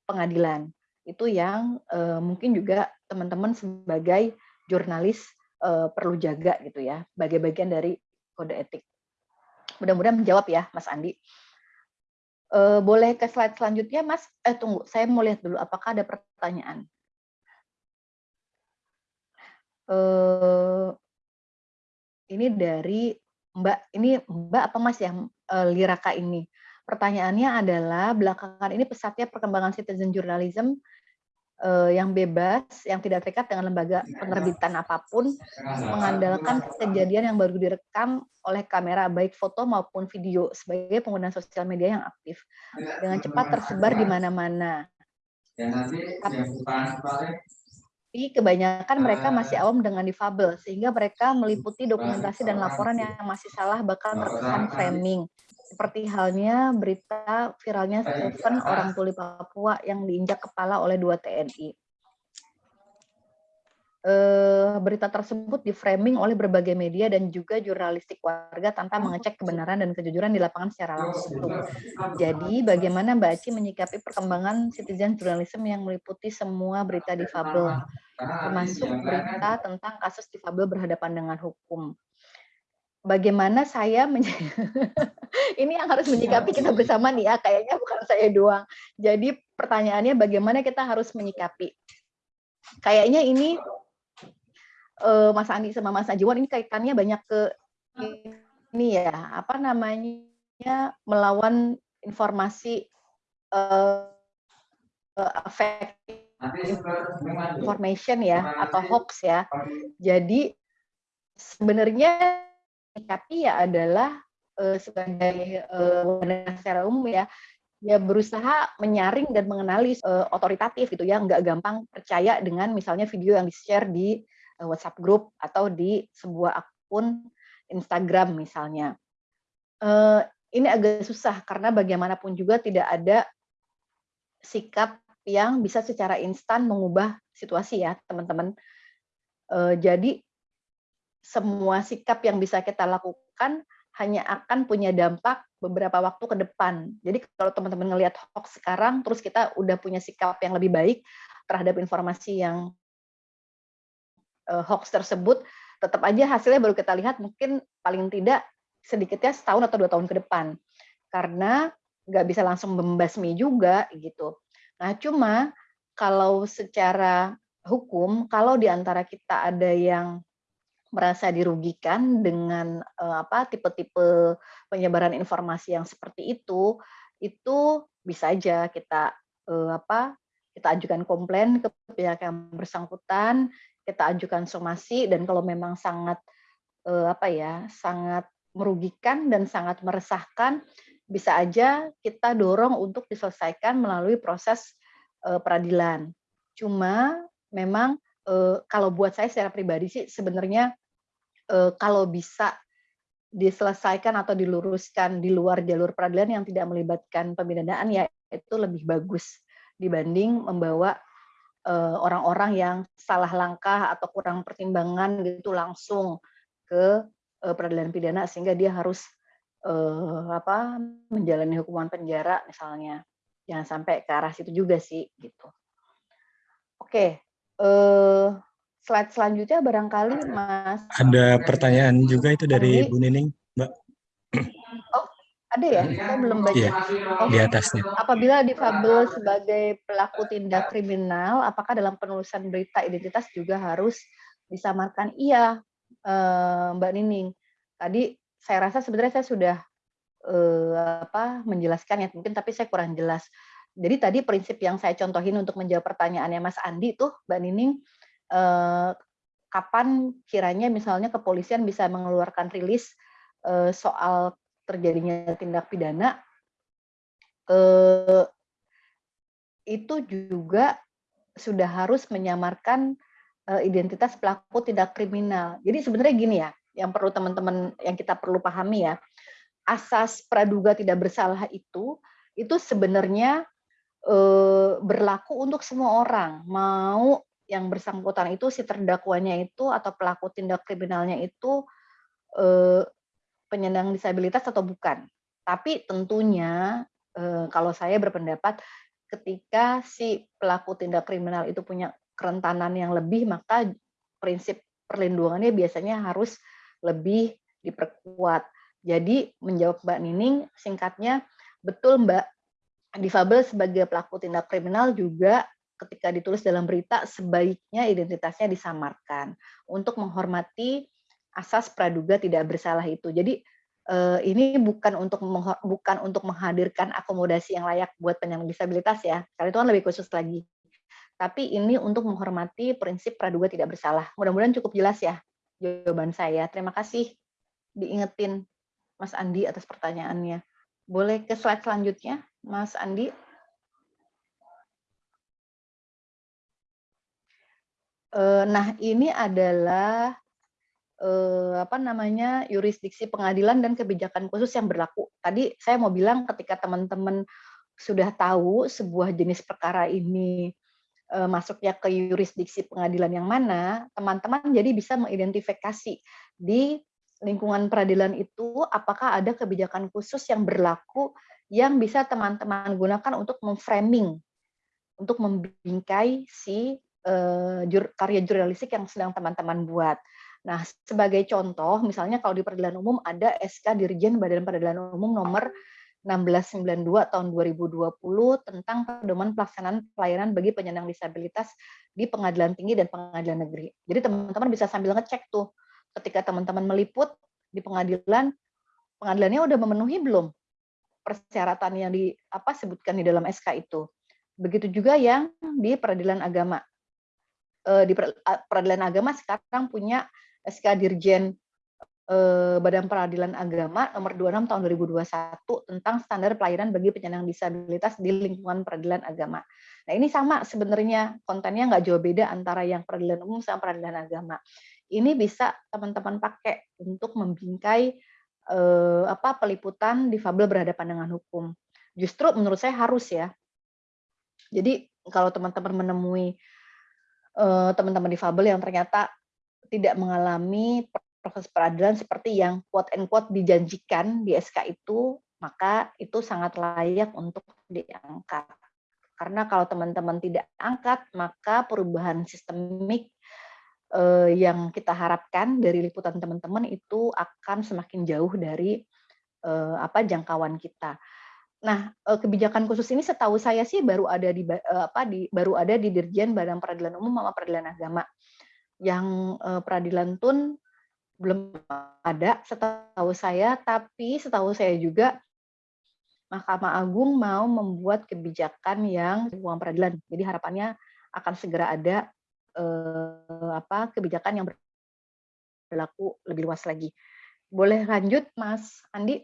Speaker 2: pengadilan. Itu yang eh, mungkin juga teman-teman sebagai jurnalis uh, perlu jaga gitu ya, sebagai bagian dari kode etik. Mudah-mudahan menjawab ya, Mas Andi. Uh, boleh ke slide selanjutnya, Mas? Eh tunggu, saya mau lihat dulu apakah ada pertanyaan. Uh, ini dari Mbak, ini Mbak apa Mas yang uh, Liraka ini? Pertanyaannya adalah belakangan ini pesatnya perkembangan citizen journalism eh, yang bebas, yang tidak terikat dengan lembaga penerbitan apa pun, mengandalkan kejadian yang baru direkam oleh kamera baik foto maupun video sebagai pengguna sosial media yang aktif dengan cepat tersebar di mana-mana. Tapi kebanyakan mereka masih awam dengan difabel, sehingga mereka meliputi dokumentasi dan laporan yang masih salah bahkan terkesan framing. Seperti halnya berita viralnya Stephen, orang tuli Papua yang diinjak kepala oleh dua TNI eh, berita tersebut diframing oleh berbagai media dan juga jurnalistik warga tanpa mengecek kebenaran dan kejujuran di lapangan secara langsung. Jadi, bagaimana Mbak Aci menyikapi perkembangan citizen journalism yang meliputi semua berita difabel, termasuk berita tentang kasus difabel berhadapan dengan hukum? Bagaimana saya ini yang harus menyikapi kita bersama nih ya, kayaknya bukan saya doang. Jadi pertanyaannya bagaimana kita harus menyikapi? Kayaknya ini uh, Mas Andi sama Mas Ajiwan ini kaitannya banyak ke ini ya apa namanya melawan informasi uh, information ya atau hoax ya. Jadi sebenarnya tapi ya adalah uh, sebagai uh, secara umum ya ya berusaha menyaring dan mengenali uh, otoritatif gitu ya nggak gampang percaya dengan misalnya video yang di share di Eh, WhatsApp group atau di sebuah akun Instagram misalnya. Eh, ini agak susah karena bagaimanapun juga tidak ada sikap yang bisa secara instan mengubah situasi ya teman-teman. Jadi semua sikap yang bisa kita lakukan hanya akan punya dampak beberapa waktu ke depan. Jadi kalau teman-teman ngelihat hoax sekarang, terus kita udah punya sikap yang lebih baik terhadap informasi yang uh, hoax tersebut, tetap aja hasilnya baru kita lihat mungkin paling tidak sedikitnya setahun atau dua tahun ke depan. Karena nggak bisa langsung membasmi juga gitu. Nah cuma kalau secara hukum, kalau di antara kita ada yang merasa dirugikan dengan uh, apa tipe-tipe penyebaran informasi yang seperti itu, itu bisa aja kita uh, apa kita ajukan komplain ke pihak yang bersangkutan, kita ajukan somasi dan kalau memang sangat eh, apa ya sangat merugikan dan sangat meresahkan bisa aja kita dorong untuk diselesaikan melalui proses eh, peradilan. Cuma memang eh, kalau buat saya secara pribadi sih sebenarnya eh, kalau bisa diselesaikan atau diluruskan di luar jalur peradilan yang tidak melibatkan pemidanaan ya itu lebih bagus dibanding membawa Eh, orang-orang yang salah langkah atau kurang pertimbangan gitu langsung ke uh, peradilan pidana sehingga dia harus uh, apa menjalani hukuman penjara misalnya. Jangan sampai ke arah situ juga sih gitu. Oke uh, slide selanjutnya barangkali mas
Speaker 3: ada pertanyaan juga itu dari Bu Nining mbak
Speaker 2: oh ada ya? Saya belum baca.
Speaker 3: Iya,
Speaker 2: oh,
Speaker 3: di atasnya.
Speaker 2: Apabila difabel sebagai pelaku tindak kriminal, apakah dalam penulisan berita identitas juga harus disamarkan? Iya, eh, Mbak Nining. Tadi saya rasa sebenarnya saya sudah eh, apa menjelaskan ya mungkin, tapi saya kurang jelas. Jadi tadi prinsip yang saya contohin untuk menjawab pertanyaannya Mas Andi tuh, Mbak Nining, kapan kiranya misalnya kepolisian bisa mengeluarkan rilis eh, soal terjadinya tindak pidana eh, itu juga sudah harus menyamarkan eh, identitas pelaku tindak kriminal. Jadi sebenarnya gini ya, yang perlu teman-teman yang kita perlu pahami ya, asas praduga tidak bersalah itu itu sebenarnya eh, berlaku untuk semua orang, mau yang bersangkutan itu si terdakwanya itu atau pelaku tindak kriminalnya itu eh, penyandang disabilitas atau bukan. Tapi tentunya eh, kalau saya berpendapat ketika si pelaku tindak kriminal itu punya kerentanan yang lebih, maka prinsip perlindungannya biasanya harus lebih diperkuat. Jadi menjawab Mbak Nining, singkatnya betul Mbak, difabel sebagai pelaku tindak kriminal juga ketika ditulis dalam berita sebaiknya identitasnya disamarkan untuk menghormati asas praduga tidak bersalah itu. Jadi uh, ini bukan untuk bukan untuk menghadirkan akomodasi yang layak buat penyandang disabilitas ya, karena itu kan lebih khusus lagi. tapi ini untuk menghormati prinsip praduga tidak bersalah. Mudah-mudahan cukup jelas ya jawaban saya. Terima kasih diingetin Mas Andi atas pertanyaannya. Boleh ke slide selanjutnya, Mas Andi? Eh, nah, ini adalah eh, apa namanya yurisdiksi pengadilan dan kebijakan khusus yang berlaku. Tadi saya mau bilang ketika teman-teman sudah tahu sebuah jenis perkara ini eh, masuknya ke yurisdiksi pengadilan yang mana, teman-teman jadi bisa mengidentifikasi di lingkungan peradilan itu apakah ada kebijakan khusus yang berlaku yang bisa teman-teman gunakan untuk memframing, untuk membingkai si uh, karya jurnalistik yang sedang teman-teman buat. Nah, sebagai contoh, misalnya kalau di peradilan umum ada SK Dirjen Badan Peradilan Umum nomor 1692 tahun 2020 tentang pedoman pelaksanaan pelayanan bagi penyandang disabilitas di pengadilan tinggi dan pengadilan negeri. Jadi teman-teman bisa sambil ngecek tuh ketika teman-teman meliput di pengadilan, pengadilannya udah memenuhi belum persyaratan yang di apa sebutkan di dalam SK itu. Begitu juga yang di peradilan agama. Eh, di peradilan agama sekarang punya SK Dirjen eh, Badan Peradilan Agama nomor 26 tahun 2021 tentang standar pelayanan bagi penyandang disabilitas di lingkungan peradilan agama. Nah ini sama sebenarnya kontennya nggak jauh beda antara yang peradilan umum sama peradilan agama. Ini bisa teman-teman pakai untuk membingkai eh, apa peliputan difabel berhadapan dengan hukum. Justru menurut saya harus ya. Jadi kalau teman-teman menemui teman-teman difabel yang ternyata tidak mengalami proses peradilan seperti yang quote and quote dijanjikan di SK itu, maka itu sangat layak untuk diangkat. Karena kalau teman-teman tidak angkat, maka perubahan sistemik eh, yang kita harapkan dari liputan teman-teman itu akan semakin jauh dari eh, apa jangkauan kita. Nah, eh, kebijakan khusus ini setahu saya sih baru ada di eh, apa di baru ada di Dirjen Badan Peradilan Umum sama Peradilan Agama. Yang eh, peradilan tun belum ada setahu saya, tapi setahu saya juga Mahkamah Agung mau membuat kebijakan yang uang peradilan. Jadi harapannya akan segera ada eh, apa kebijakan yang berlaku lebih luas lagi. Boleh lanjut, Mas Andi?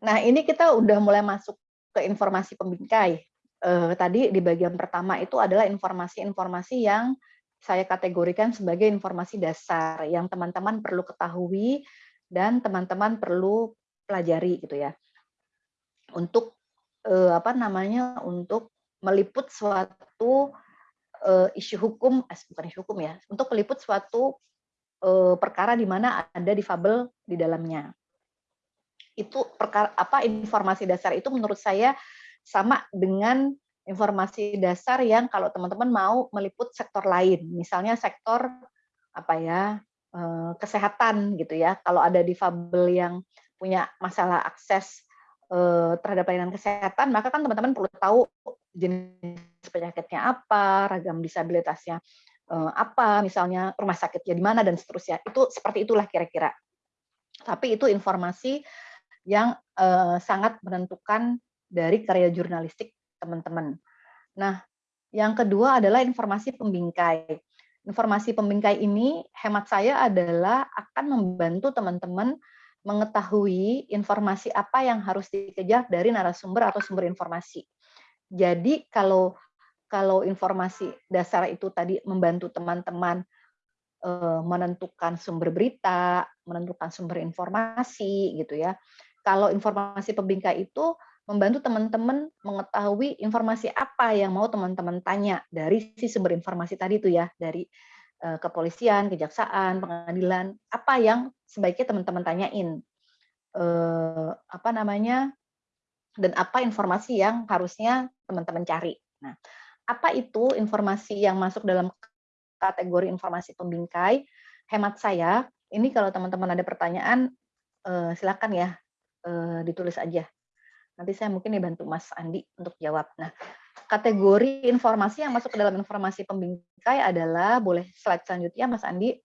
Speaker 2: Nah, ini kita udah mulai masuk ke informasi pembingkai. Eh, tadi di bagian pertama itu adalah informasi-informasi yang saya kategorikan sebagai informasi dasar yang teman-teman perlu ketahui dan teman-teman perlu pelajari gitu ya. Untuk eh, apa namanya? Untuk meliput suatu eh, isu hukum, eh, bukan isu hukum ya, untuk meliput suatu eh, perkara di mana ada difabel di dalamnya itu perkara apa informasi dasar itu menurut saya sama dengan informasi dasar yang kalau teman-teman mau meliput sektor lain, misalnya sektor apa ya eh, kesehatan gitu ya. Kalau ada difabel yang punya masalah akses eh, terhadap pelayanan kesehatan, maka kan teman-teman perlu tahu jenis penyakitnya apa, ragam disabilitasnya eh, apa, misalnya rumah sakitnya di mana dan seterusnya. Itu seperti itulah kira-kira. Tapi itu informasi yang uh, sangat menentukan dari karya jurnalistik teman-teman. Nah, yang kedua adalah informasi pembingkai. Informasi pembingkai ini hemat saya adalah akan membantu teman-teman mengetahui informasi apa yang harus dikejar dari narasumber atau sumber informasi. Jadi kalau kalau informasi dasar itu tadi membantu teman-teman eh, menentukan sumber berita, menentukan sumber informasi gitu ya kalau informasi pembingkai itu membantu teman-teman mengetahui informasi apa yang mau teman-teman tanya dari si sumber informasi tadi itu ya, dari uh, kepolisian, kejaksaan, pengadilan, apa yang sebaiknya teman-teman tanyain. Uh, apa namanya? Dan apa informasi yang harusnya teman-teman cari. Nah, apa itu informasi yang masuk dalam kategori informasi pembingkai? Hemat saya, ini kalau teman-teman ada pertanyaan, uh, silakan ya uh, ditulis aja. Nanti saya mungkin dibantu Mas Andi untuk jawab. Nah, kategori informasi yang masuk ke dalam informasi pembingkai adalah, boleh slide selanjutnya Mas Andi,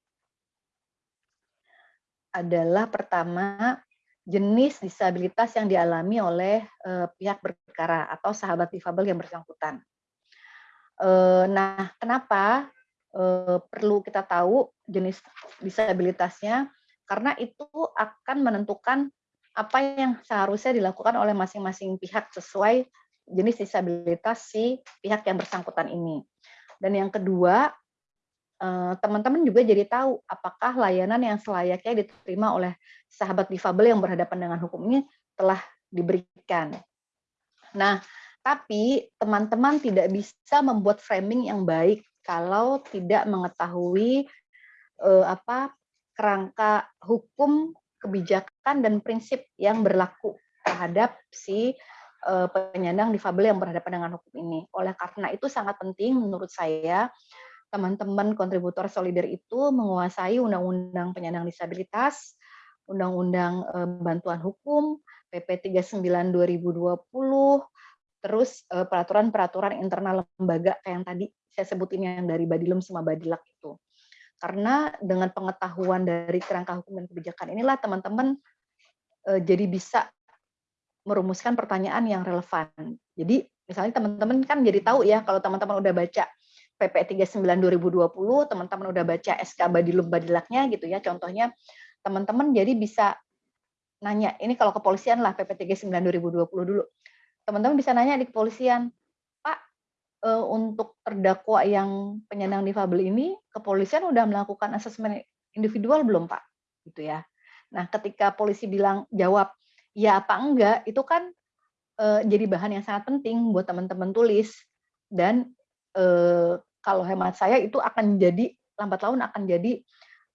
Speaker 2: adalah pertama jenis disabilitas yang dialami oleh uh, pihak berperkara atau sahabat difabel yang bersangkutan. Uh, nah, kenapa uh, perlu kita tahu jenis disabilitasnya? Karena itu akan menentukan apa yang seharusnya dilakukan oleh masing-masing pihak sesuai jenis disabilitas si pihak yang bersangkutan ini. Dan yang kedua, teman-teman juga jadi tahu apakah layanan yang selayaknya diterima oleh sahabat difabel yang berhadapan dengan hukum ini telah diberikan. Nah, tapi teman-teman tidak bisa membuat framing yang baik kalau tidak mengetahui eh, apa kerangka hukum, kebijakan dan prinsip yang berlaku terhadap si eh, penyandang difabel yang berhadapan dengan hukum ini. Oleh karena itu sangat penting menurut saya teman-teman kontributor solider itu menguasai undang-undang penyandang disabilitas, Undang-Undang eh, Bantuan Hukum, PP 39 2020, terus eh, peraturan-peraturan internal lembaga yang tadi saya sebutin yang dari Badilum sama Badilak itu. Karena dengan pengetahuan dari kerangka hukum dan kebijakan inilah teman-teman jadi bisa merumuskan pertanyaan yang relevan. Jadi misalnya teman-teman kan jadi tahu ya kalau teman-teman udah baca PP 39 2020, teman-teman udah baca SK Badilum Badilaknya gitu ya. Contohnya teman-teman jadi bisa nanya, ini kalau kepolisian lah PP 39 2020 dulu. Teman-teman bisa nanya di kepolisian, Pak, eh, untuk terdakwa yang penyandang difabel ini, kepolisian udah melakukan asesmen individual belum, Pak? Gitu ya. Nah, ketika polisi bilang jawab ya apa enggak, itu kan eh, jadi bahan yang sangat penting buat teman-teman tulis. Dan eh, kalau hemat saya itu akan jadi lambat laun akan jadi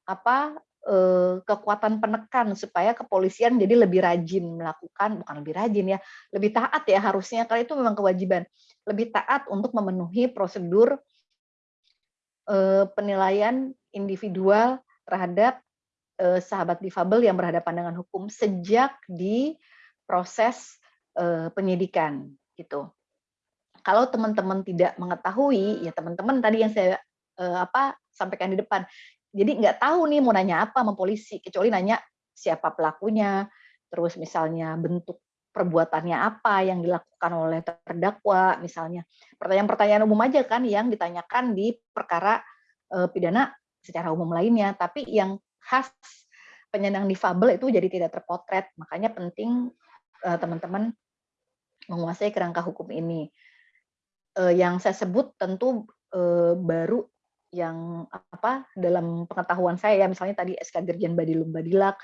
Speaker 2: apa Eh, kekuatan penekan supaya kepolisian jadi lebih rajin melakukan bukan lebih rajin ya lebih taat ya harusnya karena itu memang kewajiban. Lebih taat untuk memenuhi prosedur penilaian individual terhadap eh, sahabat difabel yang berhadapan dengan hukum sejak di proses penyidikan gitu. Kalau teman-teman tidak mengetahui ya teman-teman tadi yang saya apa sampaikan di depan. Jadi nggak tahu nih mau nanya apa sama polisi kecuali nanya siapa pelakunya terus misalnya bentuk perbuatannya apa yang dilakukan oleh terdakwa misalnya. Pertanyaan-pertanyaan umum aja kan yang ditanyakan di perkara e, pidana secara umum lainnya. Tapi yang khas penyandang difabel itu jadi tidak terpotret. Makanya penting eh, teman-teman menguasai kerangka hukum ini. E, yang saya sebut tentu e, baru yang apa dalam pengetahuan saya ya misalnya tadi SK Dirjen Badilum Badilak.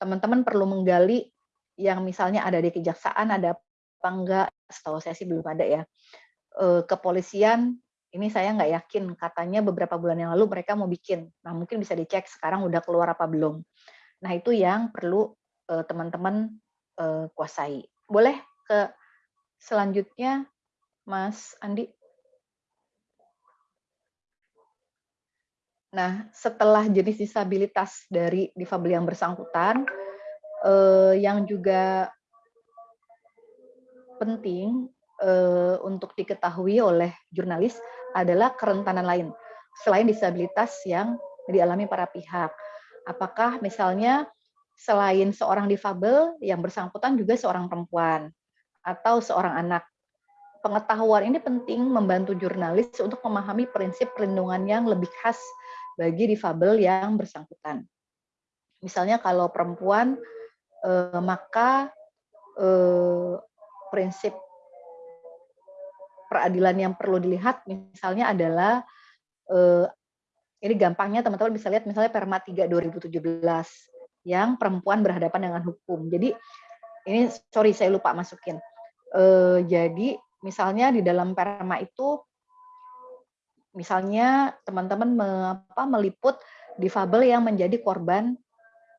Speaker 2: Teman-teman perlu menggali yang misalnya ada di kejaksaan ada apa enggak? Setahu saya sih belum ada ya. Kepolisian ini saya nggak yakin katanya beberapa bulan yang lalu mereka mau bikin. Nah mungkin bisa dicek sekarang udah keluar apa belum. Nah itu yang perlu e, teman-teman e, kuasai. Boleh ke selanjutnya Mas Andi? Nah, setelah jenis disabilitas dari difabel yang bersangkutan, eh, yang juga penting eh, untuk diketahui oleh jurnalis adalah kerentanan lain selain disabilitas yang dialami para pihak. Apakah misalnya selain seorang difabel yang bersangkutan juga seorang perempuan atau seorang anak. Pengetahuan ini penting membantu jurnalis untuk memahami prinsip perlindungan yang lebih khas bagi difabel yang bersangkutan. Misalnya kalau perempuan, eh, maka eh, prinsip peradilan yang perlu dilihat misalnya adalah eh, ini gampangnya teman-teman bisa lihat misalnya Perma 3 2017 yang perempuan berhadapan dengan hukum. Jadi ini sorry saya lupa masukin. Eh, jadi misalnya di dalam Perma itu Misalnya teman-teman me, meliput difabel yang menjadi korban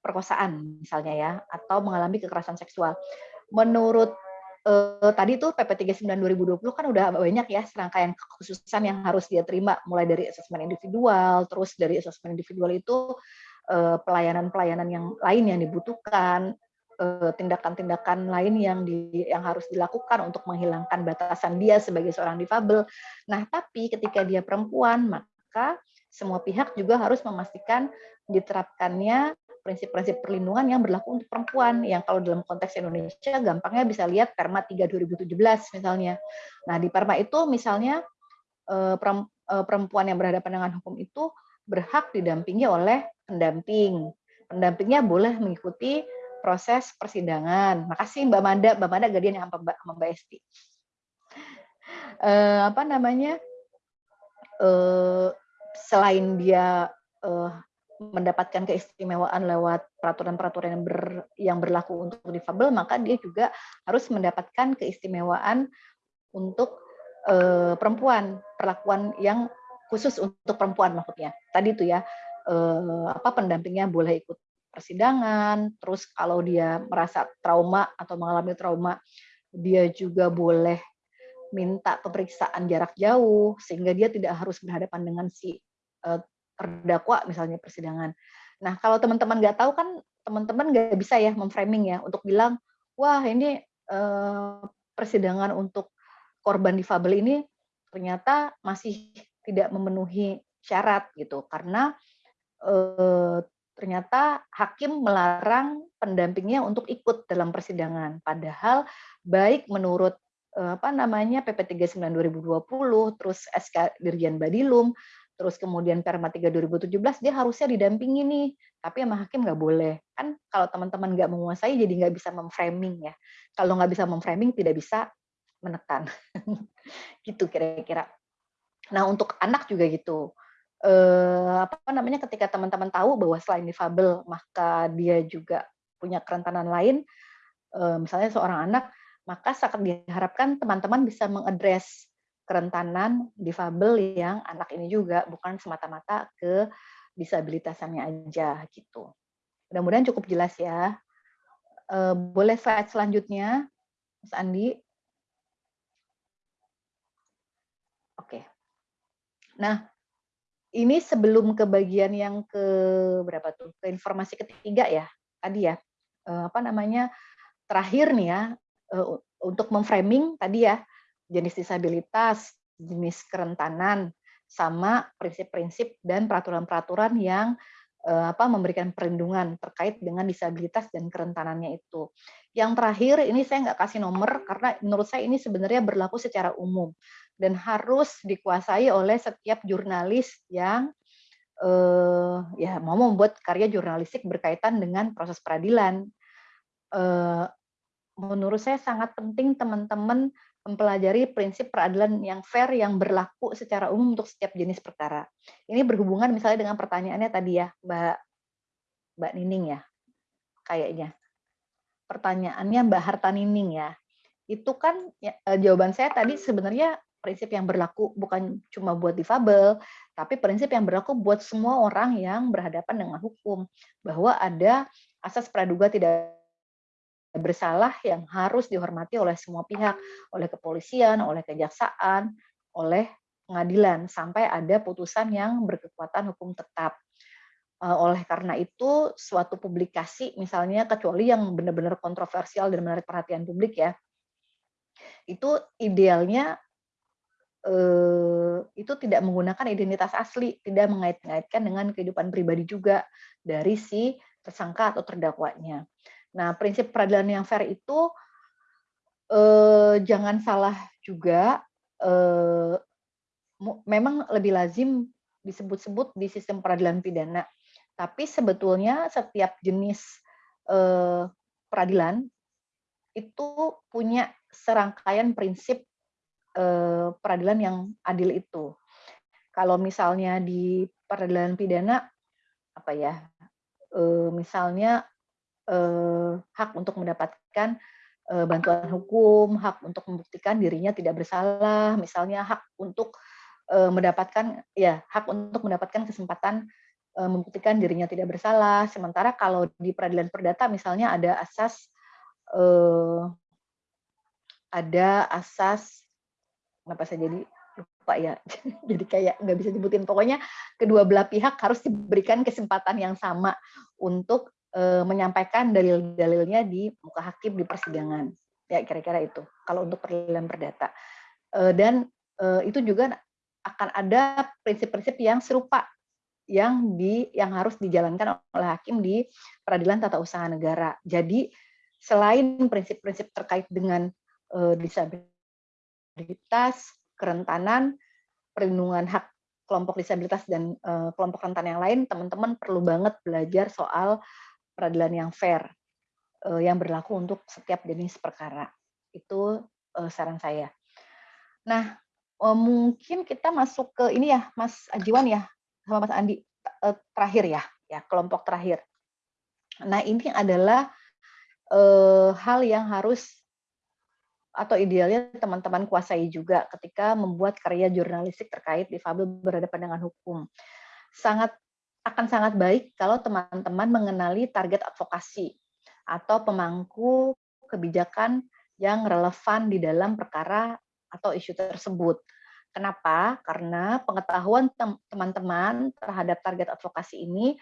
Speaker 2: perkosaan misalnya ya atau mengalami kekerasan seksual. Menurut eh, tadi tuh PP 39 2020 kan udah banyak ya serangkaian kekhususan yang harus dia terima mulai dari asesmen individual, terus dari asesmen individual itu pelayanan-pelayanan yang lain yang dibutuhkan, Eh, tindakan-tindakan lain yang di, yang harus dilakukan untuk menghilangkan batasan dia sebagai seorang difabel. Nah, tapi ketika dia perempuan, maka semua pihak juga harus memastikan diterapkannya prinsip-prinsip perlindungan yang berlaku untuk perempuan yang kalau dalam konteks Indonesia gampangnya bisa lihat Perma 3 2017 misalnya. Nah, di Perma itu misalnya eh, eh, perempuan yang berhadapan dengan hukum itu berhak didampingi oleh pendamping. Pendampingnya boleh mengikuti proses persidangan. Makasih Mbak Manda, Mbak Manda gadian yang Mbak, Mbak Esti. Uh, apa namanya? Selain dia mendapatkan keistimewaan lewat peraturan-peraturan yang, ber, yang berlaku untuk difabel, maka dia juga harus mendapatkan keistimewaan untuk uh, perempuan, perlakuan yang khusus untuk perempuan maksudnya. Tadi itu ya, uh, apa pendampingnya boleh ikut persidangan, terus kalau dia merasa trauma atau mengalami trauma, dia juga boleh minta pemeriksaan jarak jauh sehingga dia tidak harus berhadapan dengan si uh, terdakwa misalnya persidangan. Nah kalau teman-teman nggak tahu kan teman-teman nggak bisa ya memframing ya untuk bilang wah ini uh, persidangan untuk korban difabel ini ternyata masih tidak memenuhi syarat gitu karena uh, ternyata hakim melarang pendampingnya untuk ikut dalam persidangan. Padahal baik menurut eh, apa namanya PP 39 2020, terus SK Dirjen Badilum, terus kemudian Perma 3 2017 dia harusnya didampingi nih, tapi sama hakim nggak boleh. Kan kalau teman-teman nggak menguasai jadi nggak bisa memframing ya. Kalau nggak bisa memframing tidak bisa menekan. gitu kira-kira. Nah untuk anak juga gitu eh, apa namanya ketika teman-teman tahu bahwa selain difabel maka dia juga punya kerentanan lain, eh, misalnya seorang anak, maka sangat diharapkan teman-teman bisa mengadres kerentanan difabel yang anak ini juga bukan semata-mata ke disabilitasannya aja gitu. Mudah-mudahan cukup jelas ya. Eh, boleh slide selanjutnya, Mas Andi. Oke. Nah, ini sebelum ke bagian yang ke berapa tuh ke informasi ketiga ya tadi ya eh, apa namanya terakhir nih ya eh, untuk memframing tadi ya jenis disabilitas jenis kerentanan sama prinsip-prinsip dan peraturan-peraturan yang eh, apa memberikan perlindungan terkait dengan disabilitas dan kerentanannya itu. Yang terakhir ini saya nggak kasih nomor karena menurut saya ini sebenarnya berlaku secara umum dan harus dikuasai oleh setiap jurnalis yang eh, ya mau membuat karya jurnalistik berkaitan dengan proses peradilan. Eh, menurut saya sangat penting teman-teman mempelajari prinsip peradilan yang fair yang berlaku secara umum untuk setiap jenis perkara. Ini berhubungan misalnya dengan pertanyaannya tadi ya, Mbak Mbak Nining ya, kayaknya. Pertanyaannya Mbak Harta Nining ya. Itu kan ya, eh, jawaban saya tadi sebenarnya prinsip yang berlaku bukan cuma buat difabel, tapi prinsip yang berlaku buat semua orang yang berhadapan dengan hukum. Bahwa ada asas praduga tidak bersalah yang harus dihormati oleh semua pihak, oleh kepolisian, oleh kejaksaan, oleh pengadilan, sampai ada putusan yang berkekuatan hukum tetap. Eh, oleh karena itu, suatu publikasi misalnya, kecuali yang benar-benar kontroversial dan menarik perhatian publik ya, itu idealnya eh, itu tidak menggunakan identitas asli, tidak mengait-ngaitkan dengan kehidupan pribadi juga dari si tersangka atau terdakwanya. Nah, prinsip peradilan yang fair itu eh, jangan salah juga, eh, memang lebih lazim disebut-sebut di sistem peradilan pidana, tapi sebetulnya setiap jenis eh, peradilan itu punya serangkaian prinsip eh, peradilan yang adil itu. Kalau misalnya di peradilan pidana apa ya, eh, misalnya eh, hak untuk mendapatkan eh, bantuan hukum, hak untuk membuktikan dirinya tidak bersalah, misalnya hak untuk eh, mendapatkan ya hak untuk mendapatkan kesempatan eh, membuktikan dirinya tidak bersalah. Sementara kalau di peradilan perdata misalnya ada asas eh, ada asas kenapa saya jadi lupa ya jadi kayak nggak bisa nyebutin pokoknya kedua belah pihak harus diberikan kesempatan yang sama untuk e, menyampaikan dalil-dalilnya di muka hakim di persidangan ya kira-kira itu kalau untuk peradilan perdata e, dan e, itu juga akan ada prinsip-prinsip yang serupa yang di yang harus dijalankan oleh hakim di peradilan tata usaha negara. Jadi selain prinsip-prinsip terkait dengan uh, disabilitas, kerentanan, perlindungan hak kelompok disabilitas dan uh, kelompok rentan yang lain, teman-teman perlu banget belajar soal peradilan yang fair uh, yang berlaku untuk setiap jenis perkara. Itu uh, saran saya. Nah, uh, mungkin kita masuk ke ini ya, Mas Ajiwan ya, sama Mas Andi terakhir ya, ya kelompok terakhir. Nah, ini adalah hal yang harus atau idealnya teman-teman kuasai juga ketika membuat karya jurnalistik terkait difabel berhadapan dengan hukum. Sangat akan sangat baik kalau teman-teman mengenali target advokasi atau pemangku kebijakan yang relevan di dalam perkara atau isu tersebut. Kenapa? Karena pengetahuan teman-teman terhadap target advokasi ini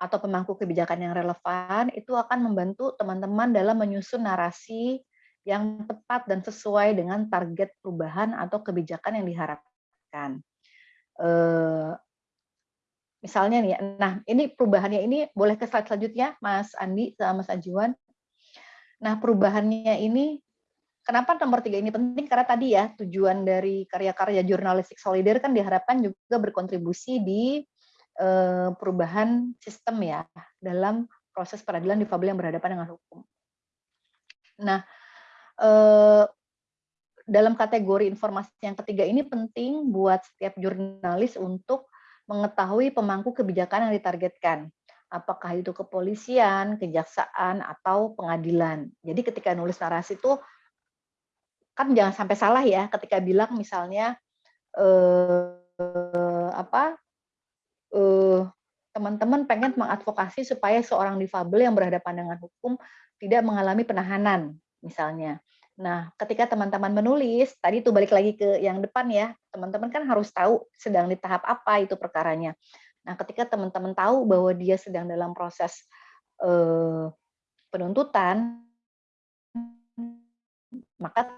Speaker 2: atau pemangku kebijakan yang relevan itu akan membantu teman-teman dalam menyusun narasi yang tepat dan sesuai dengan target perubahan atau kebijakan yang diharapkan. Misalnya nih, nah ini perubahannya ini boleh ke slide selanjutnya, Mas Andi sama Mas Ajuan. Nah perubahannya ini Kenapa nomor tiga ini penting? Karena tadi ya tujuan dari karya-karya jurnalistik solider kan diharapkan juga berkontribusi di eh, perubahan sistem ya dalam proses peradilan difabel yang berhadapan dengan hukum. Nah, eh, dalam kategori informasi yang ketiga ini penting buat setiap jurnalis untuk mengetahui pemangku kebijakan yang ditargetkan apakah itu kepolisian, kejaksaan, atau pengadilan. Jadi ketika nulis narasi itu kan jangan sampai salah ya ketika bilang misalnya eh, apa eh, teman-teman pengen mengadvokasi supaya seorang difabel yang berhadapan dengan hukum tidak mengalami penahanan misalnya. Nah, ketika teman-teman menulis, tadi itu balik lagi ke yang depan ya, teman-teman kan harus tahu sedang di tahap apa itu perkaranya. Nah, ketika teman-teman tahu bahwa dia sedang dalam proses eh, penuntutan, maka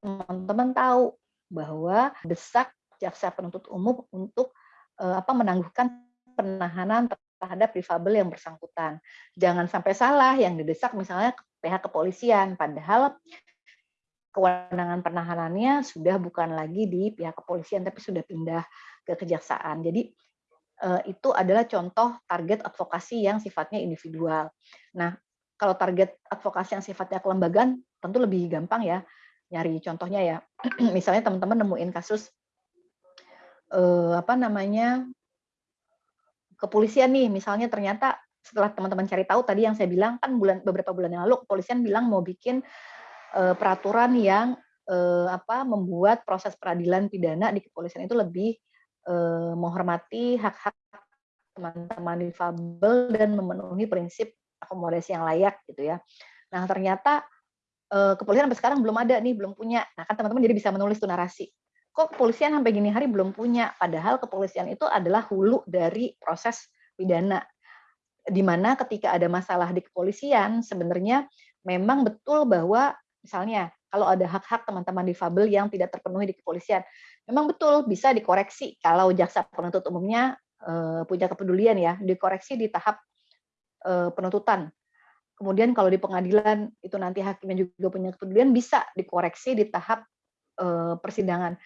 Speaker 2: teman-teman tahu bahwa desak jaksa penuntut umum untuk uh, apa menangguhkan penahanan terhadap difabel yang bersangkutan. Jangan sampai salah yang didesak misalnya pihak kepolisian, padahal kewenangan penahanannya sudah bukan lagi di pihak kepolisian tapi sudah pindah ke kejaksaan. Jadi uh, itu adalah contoh target advokasi yang sifatnya individual. Nah, kalau target advokasi yang sifatnya kelembagaan tentu lebih gampang ya nyari contohnya ya misalnya teman-teman nemuin kasus eh, apa namanya kepolisian nih misalnya ternyata setelah teman-teman cari tahu tadi yang saya bilang kan bulan beberapa bulan yang lalu kepolisian bilang mau bikin eh, peraturan yang eh, apa membuat proses peradilan pidana di kepolisian itu lebih eh, menghormati hak-hak teman-teman difabel dan memenuhi prinsip akomodasi yang layak gitu ya. Nah ternyata uh, kepolisian sampai sekarang belum ada nih, belum punya. Nah kan teman-teman jadi bisa menulis tuh narasi. Kok kepolisian sampai gini hari belum punya? Padahal kepolisian itu adalah hulu dari proses pidana. Di mana ketika ada masalah di kepolisian, sebenarnya memang betul bahwa misalnya kalau ada hak-hak teman-teman difabel yang tidak terpenuhi di kepolisian, memang betul bisa dikoreksi kalau jaksa penuntut umumnya uh, punya kepedulian ya, dikoreksi di tahap uh, penuntutan kemudian kalau di pengadilan itu nanti hakimnya juga punya kepedulian bisa dikoreksi di tahap uh, persidangan.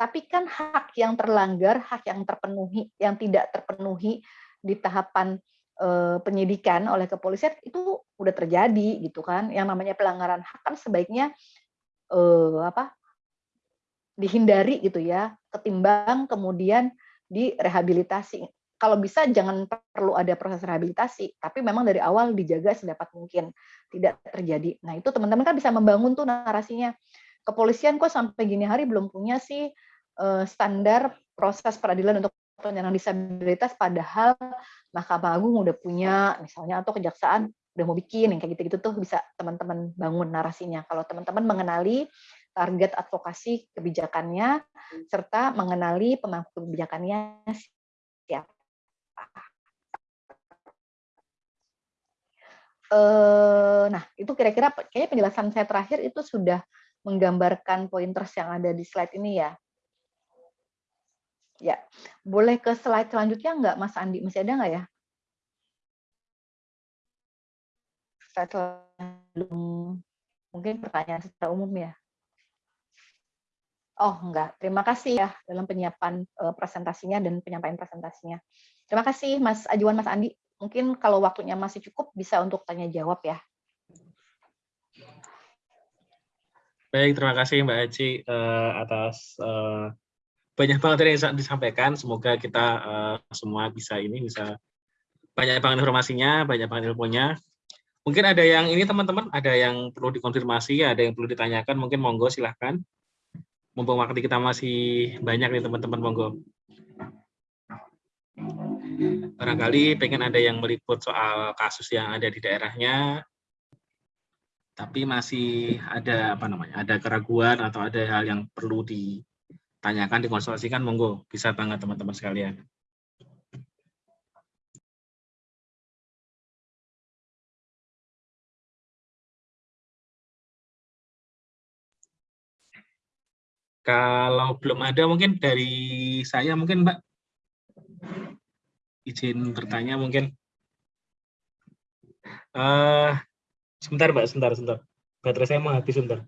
Speaker 2: Tapi kan hak yang terlanggar, hak yang terpenuhi, yang tidak terpenuhi di tahapan uh, penyidikan oleh kepolisian itu udah terjadi gitu kan. Yang namanya pelanggaran hak kan sebaiknya uh, apa? dihindari gitu ya, ketimbang kemudian direhabilitasi kalau bisa jangan perlu ada proses rehabilitasi, tapi memang dari awal dijaga sedapat mungkin tidak terjadi. Nah itu teman-teman kan bisa membangun tuh narasinya. Kepolisian kok sampai gini hari belum punya sih uh, standar proses peradilan untuk penyandang disabilitas, padahal Mahkamah Agung udah punya, misalnya atau kejaksaan udah mau bikin yang kayak gitu-gitu tuh bisa teman-teman bangun narasinya. Kalau teman-teman mengenali target advokasi kebijakannya serta mengenali pemangku kebijakannya siapa Eh, nah, itu kira-kira kayaknya penjelasan saya terakhir itu sudah menggambarkan pointers yang ada di slide ini ya. Ya, boleh ke slide selanjutnya nggak, Mas Andi? Masih ada nggak ya? Slide belum, mungkin pertanyaan secara umum ya. Oh, enggak. Terima kasih ya dalam penyiapan uh, presentasinya dan penyampaian presentasinya. Terima kasih Mas Ajuan, Mas Andi. Mungkin kalau waktunya masih cukup bisa untuk tanya jawab ya.
Speaker 1: Baik, terima kasih Mbak Aci uh, atas uh, banyak banget yang disampaikan. Semoga kita uh, semua bisa ini bisa banyak banget informasinya, banyak banget ilmunya. Mungkin ada yang ini teman-teman, ada yang perlu dikonfirmasi, ada yang perlu ditanyakan. Mungkin monggo silahkan mumpung waktu kita masih banyak nih teman-teman monggo. Barangkali pengen ada yang meliput soal kasus yang ada di daerahnya, tapi masih ada apa namanya, ada keraguan atau ada hal yang perlu ditanyakan, dikonsultasikan, monggo bisa banget teman-teman sekalian. Kalau belum ada mungkin dari saya mungkin Mbak izin bertanya mungkin. Uh, sebentar Mbak, sebentar, sebentar. Baterai saya mau habis sebentar.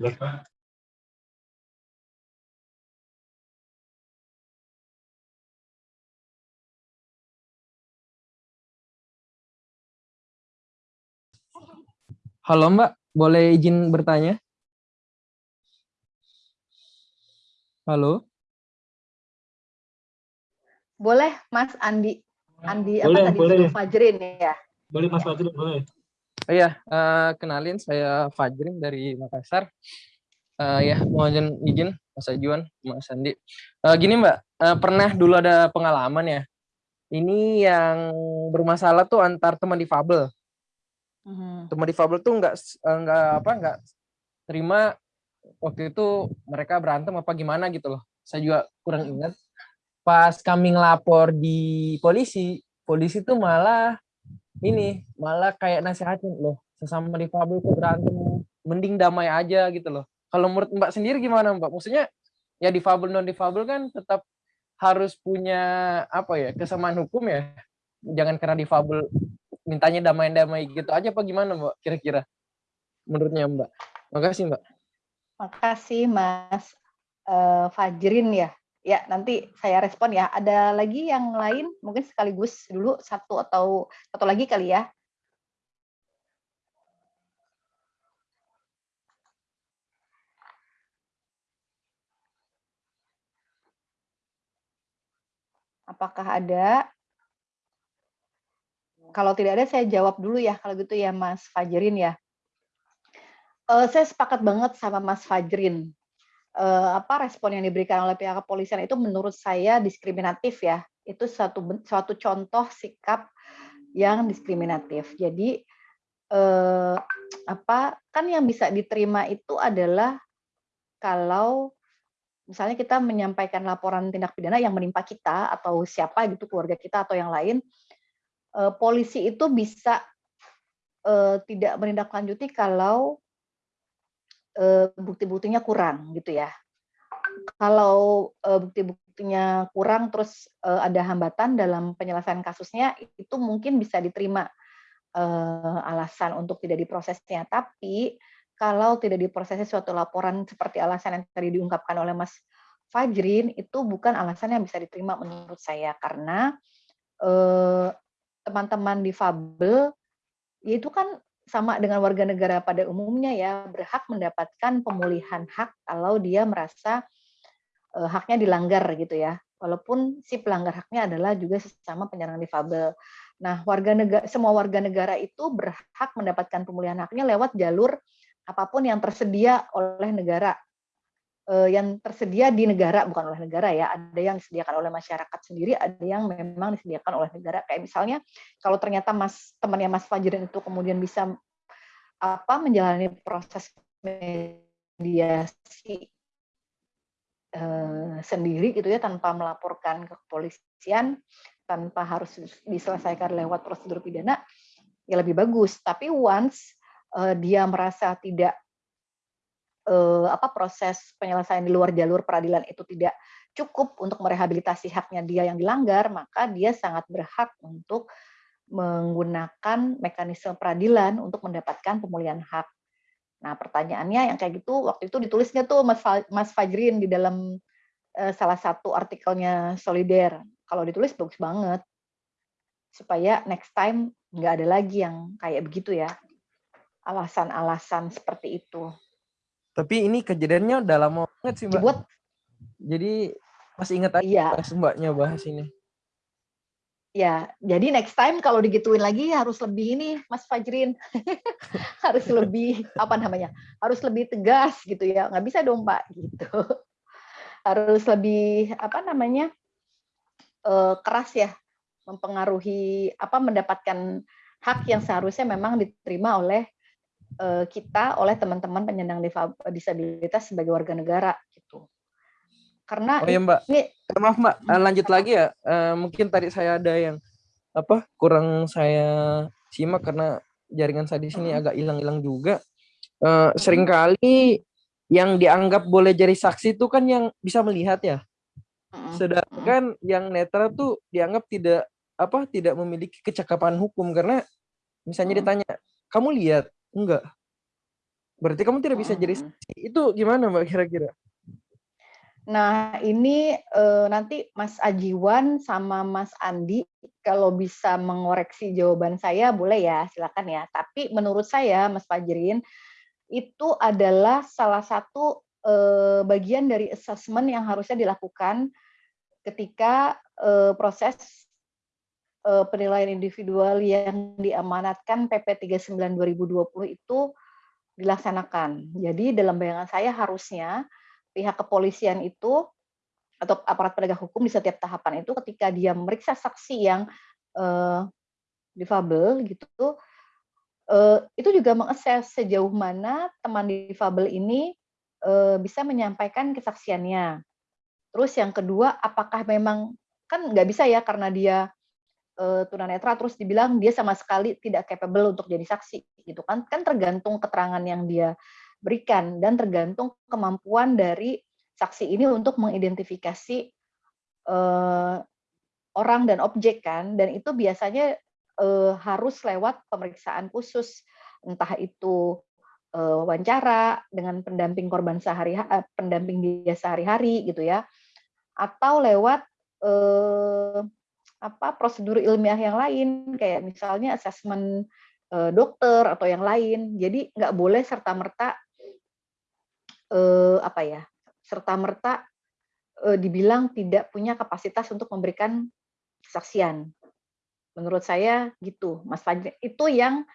Speaker 4: Halo Mbak, boleh izin bertanya? Halo?
Speaker 2: Boleh, Mas Andi. Andi
Speaker 1: boleh,
Speaker 2: apa tadi?
Speaker 1: Boleh.
Speaker 2: Fajrin ya.
Speaker 1: Boleh Mas. Fajrin, boleh.
Speaker 4: Oh iya, uh, kenalin saya Fajrin dari Makassar. Uh, ya, mohon izin Mas Ajuan, Mas Andi. Uh, gini Mbak, uh, pernah dulu ada pengalaman ya. Ini yang bermasalah tuh antar teman difabel. -huh. Teman difabel tuh nggak nggak apa nggak terima waktu itu mereka berantem apa gimana gitu loh. Saya juga kurang ingat. Pas kami ngelapor di polisi, polisi tuh malah ini, malah kayak nasihatin loh, sesama difabel tuh berantem, mending damai aja gitu loh. Kalau menurut Mbak sendiri gimana Mbak? Maksudnya ya difabel non difabel kan tetap harus punya apa ya kesamaan hukum ya. Jangan karena difabel mintanya damai-damai gitu aja apa gimana Mbak kira-kira menurutnya Mbak? Makasih Mbak.
Speaker 2: Makasih Mas uh, Fajrin ya. Ya, nanti saya respon ya. Ada lagi yang lain? Mungkin sekaligus dulu satu atau satu lagi kali ya. Apakah ada? Kalau tidak ada, saya jawab dulu ya. Kalau gitu ya, Mas Fajrin ya uh, saya sepakat banget sama Mas Fajrin. Uh, apa respon yang diberikan oleh pihak kepolisian itu menurut saya diskriminatif ya. Itu suatu suatu contoh sikap yang diskriminatif. Jadi uh, apa kan yang bisa diterima itu adalah kalau misalnya kita menyampaikan laporan tindak pidana yang menimpa kita atau siapa gitu keluarga kita atau yang lain, uh, polisi itu bisa uh, tidak menindaklanjuti kalau uh, bukti-buktinya kurang gitu ya. Kalau bukti-buktinya kurang terus ada hambatan dalam penyelesaian kasusnya itu mungkin bisa diterima alasan untuk tidak diprosesnya. Tapi kalau tidak diprosesnya suatu laporan seperti alasan yang tadi diungkapkan oleh Mas Fajrin itu bukan alasan yang bisa diterima menurut saya karena teman-teman difabel ya itu kan sama dengan warga negara pada umumnya ya berhak mendapatkan pemulihan hak kalau dia merasa uh, haknya dilanggar gitu ya. Walaupun si pelanggar haknya adalah juga sesama penyandang difabel. Nah, warga negara semua warga negara itu berhak mendapatkan pemulihan haknya lewat jalur apa pun yang tersedia oleh negara. Uh, yang tersedia di negara bukan oleh negara ya. Ada yang disediakan oleh masyarakat sendiri, ada yang memang disediakan oleh negara. Kayak misalnya kalau ternyata Mas temannya Mas Fajrin itu kemudian bisa apa menjalani proses mediasi uh, sendiri gitu ya tanpa melaporkan ke kepolisian, tanpa harus diselesaikan lewat prosedur pidana, ya lebih bagus. Tapi once uh, dia merasa tidak uh, apa proses penyelesaian di luar jalur peradilan itu tidak cukup untuk merehabilitasi haknya dia yang dilanggar, maka dia sangat berhak untuk menggunakan mekanisme peradilan untuk mendapatkan pemulihan hak. Nah, pertanyaannya yang kayak gitu waktu itu ditulisnya tuh Mas Fajrin di dalam uh, salah satu artikelnya Solider. Kalau ditulis bagus banget. Supaya next time nggak ada lagi yang kayak begitu ya. Alasan-alasan seperti itu.
Speaker 4: Tapi ini kejadiannya udah lama banget sih, Mbak. Dibuat jadi masih ingat aja iya. pas Mbaknya bahas ini.
Speaker 2: Ya, jadi next time kalau digituin lagi harus lebih ini, Mas Fajrin. harus lebih apa namanya? Harus lebih tegas gitu ya. Nggak bisa dong, Pak gitu. harus lebih apa namanya? Uh, keras ya mempengaruhi apa mendapatkan hak yang seharusnya memang diterima oleh kita oleh teman-teman penyandang disabilitas sebagai warga negara gitu. Karena
Speaker 4: Oh ya Mbak. Ini maaf Mbak, eh, lanjut lagi ya. Mungkin tadi saya ada yang apa kurang saya simak karena jaringan saya di sini agak hilang-hilang juga. Uh, sering kali yang dianggap boleh jadi saksi itu kan yang bisa melihat ya. Sedangkan yang netra tuh dianggap tidak apa tidak memiliki kecakapan hukum karena misalnya ditanya, "Kamu lihat?" Enggak. Berarti kamu tidak bisa jadi saksi. Itu gimana Mbak kira-kira?
Speaker 2: Nah, ini uh, nanti Mas Ajiwan sama Mas Andi kalau bisa mengoreksi jawaban saya boleh ya, silakan ya. Tapi menurut saya Mas Fajrin itu adalah salah satu uh, bagian dari assessment yang harusnya dilakukan ketika uh, proses uh, penilaian individual yang diamanatkan PP 39 2020 itu dilaksanakan. Jadi dalam bayangan saya harusnya pihak kepolisian itu atau aparat penegak hukum di setiap tahapan itu ketika dia meriksa saksi yang uh, difabel gitu uh, itu juga mengakses sejauh mana teman difabel ini uh, bisa menyampaikan kesaksiannya. Terus yang kedua, apakah memang kan nggak bisa ya karena dia uh, tunanetra terus dibilang dia sama sekali tidak capable untuk jadi saksi gitu kan? Kan tergantung keterangan yang dia berikan dan tergantung kemampuan dari saksi ini untuk mengidentifikasi uh, orang dan objek kan. Dan itu biasanya uh, harus lewat pemeriksaan khusus. Entah itu uh, wawancara dengan pendamping korban sehari uh, pendamping dia sehari-hari gitu ya. Atau lewat uh, apa prosedur ilmiah yang lain kayak misalnya asesmen dokter atau yang lain jadi nggak boleh serta merta eh, apa ya serta merta eh, dibilang tidak punya kapasitas untuk memberikan kesaksian. Menurut saya gitu, Mas Fajri. Itu yang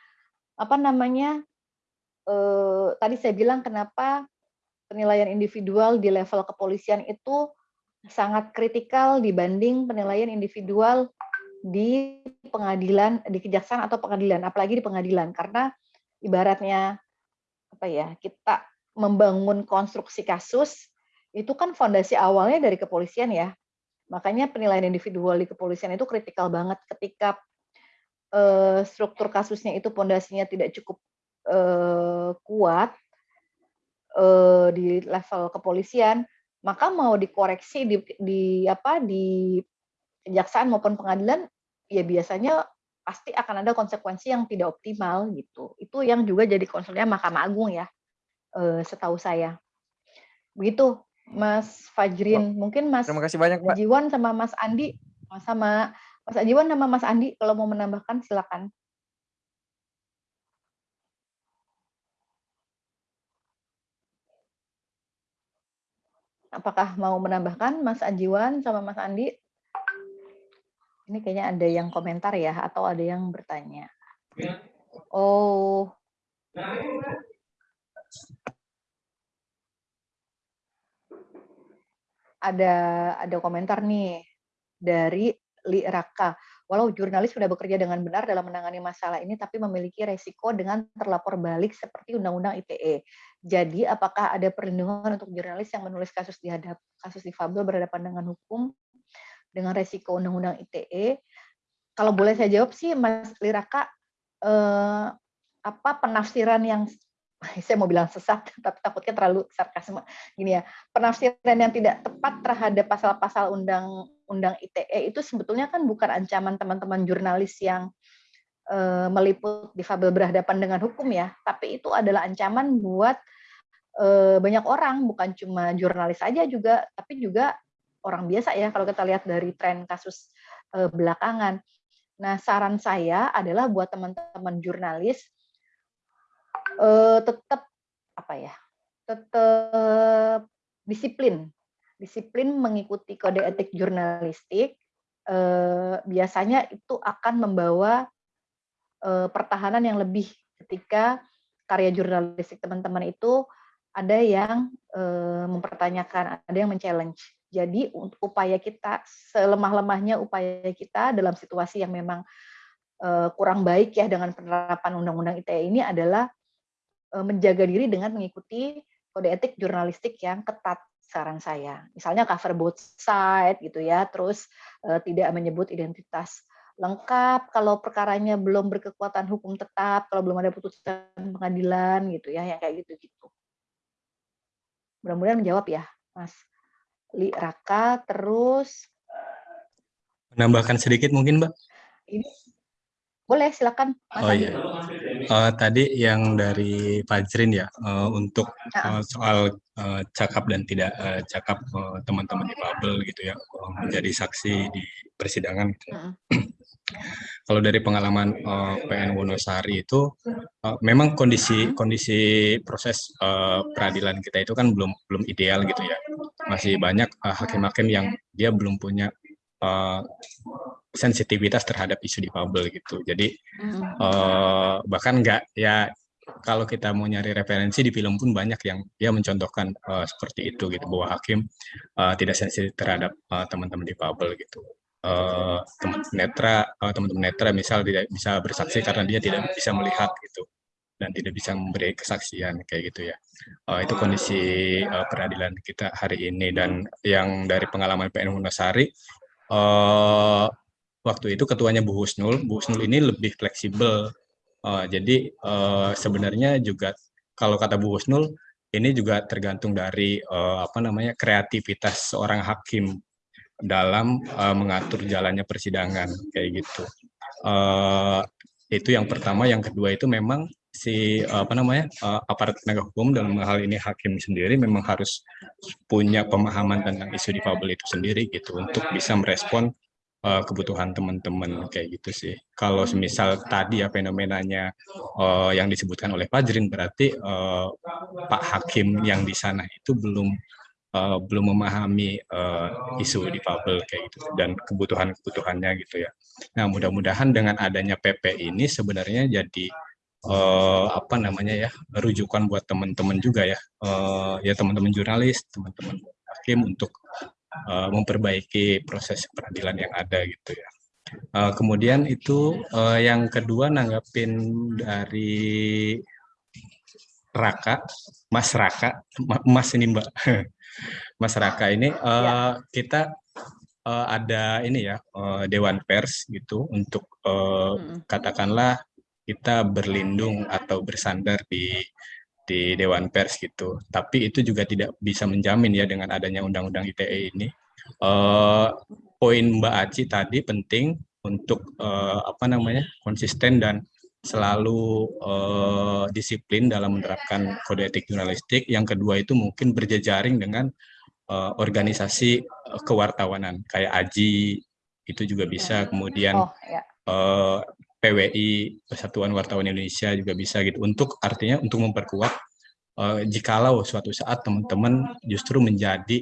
Speaker 2: apa namanya eh, tadi saya bilang kenapa penilaian individual di level kepolisian itu sangat kritikal dibanding penilaian individual di pengadilan, di kejaksaan atau pengadilan, apalagi di pengadilan, karena ibaratnya apa ya kita membangun konstruksi kasus itu kan fondasi awalnya dari kepolisian ya. Makanya penilaian individual di kepolisian itu kritikal banget ketika uh, struktur kasusnya itu fondasinya tidak cukup uh, kuat uh, di level kepolisian, maka mau dikoreksi di, di apa di kejaksaan maupun pengadilan ya biasanya pasti akan ada konsekuensi yang tidak optimal gitu. Itu yang juga jadi konsulnya Mahkamah Agung ya uh, setahu saya. Begitu, Mas Fajrin. Mungkin Mas
Speaker 4: Terima kasih banyak.
Speaker 2: Jiwan sama Mas Andi, sama Mas Ajiwan sama Mas Andi, kalau mau menambahkan silakan. Apakah mau menambahkan Mas Ajiwan sama Mas Andi? Ini kayaknya ada yang komentar ya, atau ada yang bertanya. Oh, ada ada komentar nih dari Li Raka. Walau jurnalis sudah bekerja dengan benar dalam menangani masalah ini, tapi memiliki resiko dengan terlapor balik seperti Undang-Undang ITE. Jadi, apakah ada perlindungan untuk jurnalis yang menulis kasus dihadap kasus difabel berhadapan dengan hukum dengan resiko Undang-Undang ITE? Kalau boleh saya jawab sih, Mas Liraka, eh, apa penafsiran yang saya mau bilang sesat, tapi takutnya terlalu sarkasme. Gini ya, penafsiran yang tidak tepat terhadap pasal-pasal undang-undang ITE itu sebetulnya kan bukan ancaman teman-teman jurnalis yang uh, meliput difabel berhadapan dengan hukum ya, tapi itu adalah ancaman buat uh, banyak orang, bukan cuma jurnalis saja juga, tapi juga orang biasa ya kalau kita lihat dari tren kasus uh, belakangan. Nah, saran saya adalah buat teman-teman jurnalis uh, tetap apa ya tetap disiplin disiplin mengikuti kode etik jurnalistik uh, biasanya itu akan membawa uh, pertahanan yang lebih ketika karya jurnalistik teman-teman itu ada yang uh, mempertanyakan ada yang men-challenge. Jadi upaya kita selemah-lemahnya upaya kita dalam situasi yang memang kurang baik ya dengan penerapan undang-undang ITE ini adalah Eh, menjaga diri dengan mengikuti kode etik jurnalistik yang ketat saran saya. Misalnya cover both side gitu ya, terus uh, tidak menyebut identitas lengkap kalau perkaranya belum berkekuatan hukum tetap, kalau belum ada putusan pengadilan gitu ya, yang kayak gitu-gitu. Mudah-mudahan menjawab ya, Mas Li Raka. Terus
Speaker 3: menambahkan sedikit mungkin, Mbak?
Speaker 2: Ini boleh, silakan.
Speaker 3: Mas oh iya. Uh, tadi yang dari Fajrin ya, uh, untuk uh, soal uh, cakap dan tidak uh, cakap teman-teman uh, difabel gitu ya, uh, menjadi saksi di persidangan. Gitu. Uh Kalau dari pengalaman uh, PN Wonosari itu, uh, memang kondisi kondisi proses uh, peradilan kita itu kan belum belum ideal gitu ya, masih banyak hakim-hakim uh, yang dia belum punya uh, sensitivitas terhadap isu di difabel gitu. Jadi uh, bahkan nggak ya kalau kita mau nyari referensi di film pun banyak yang dia mencontohkan uh, seperti itu gitu bahwa hakim uh, tidak sensitif terhadap teman-teman uh, difabel gitu. Uh, teman netra uh, teman-teman netra misal tidak bisa bersaksi karena dia tidak bisa melihat gitu dan tidak bisa memberi kesaksian kayak gitu ya. Uh, itu kondisi uh, peradilan kita hari ini dan yang dari pengalaman PN Hunasari uh, waktu itu ketuanya Bu Husnul. Bu Husnul ini lebih fleksibel. Uh, jadi uh, sebenarnya juga kalau kata Bu Husnul ini juga tergantung dari uh, apa namanya kreativitas seorang hakim dalam uh, mengatur jalannya persidangan kayak gitu. Uh, itu yang pertama, yang kedua itu memang si apa namanya uh, aparat penegak hukum dalam hal ini hakim sendiri memang harus punya pemahaman tentang isu difabel itu sendiri gitu untuk bisa merespon uh, kebutuhan teman-teman kayak gitu sih. Kalau semisal tadi ya fenomenanya uh, yang disebutkan oleh Fajrin berarti uh, Pak Hakim yang di sana itu belum uh, belum memahami uh, isu difabel kayak gitu dan kebutuhan-kebutuhannya gitu ya. Nah, mudah-mudahan dengan adanya PP ini sebenarnya jadi uh, apa namanya ya rujukan buat teman-teman juga ya. Uh, ya teman-teman jurnalis teman-teman hakim untuk uh, memperbaiki proses peradilan yang ada gitu ya. Uh, kemudian itu uh, yang kedua nanggapin dari Raka, Mas Raka, Mas ini Mbak, Mas Raka ini uh, kita uh, ada ini ya uh, Dewan Pers gitu untuk uh, katakanlah kita berlindung atau bersandar di di Dewan Pers gitu. Tapi itu juga tidak bisa menjamin ya dengan adanya Undang-Undang ITE ini. Uh, poin Mbak Aci tadi penting untuk uh, apa namanya konsisten dan selalu uh, disiplin dalam menerapkan kode etik jurnalistik. Yang kedua itu mungkin berjejaring dengan uh, organisasi kewartawanan kayak AJI itu juga bisa. Kemudian oh, ya. uh, PWI Persatuan Wartawan Indonesia juga bisa gitu untuk artinya untuk memperkuat uh, jikalau suatu saat teman-teman justru menjadi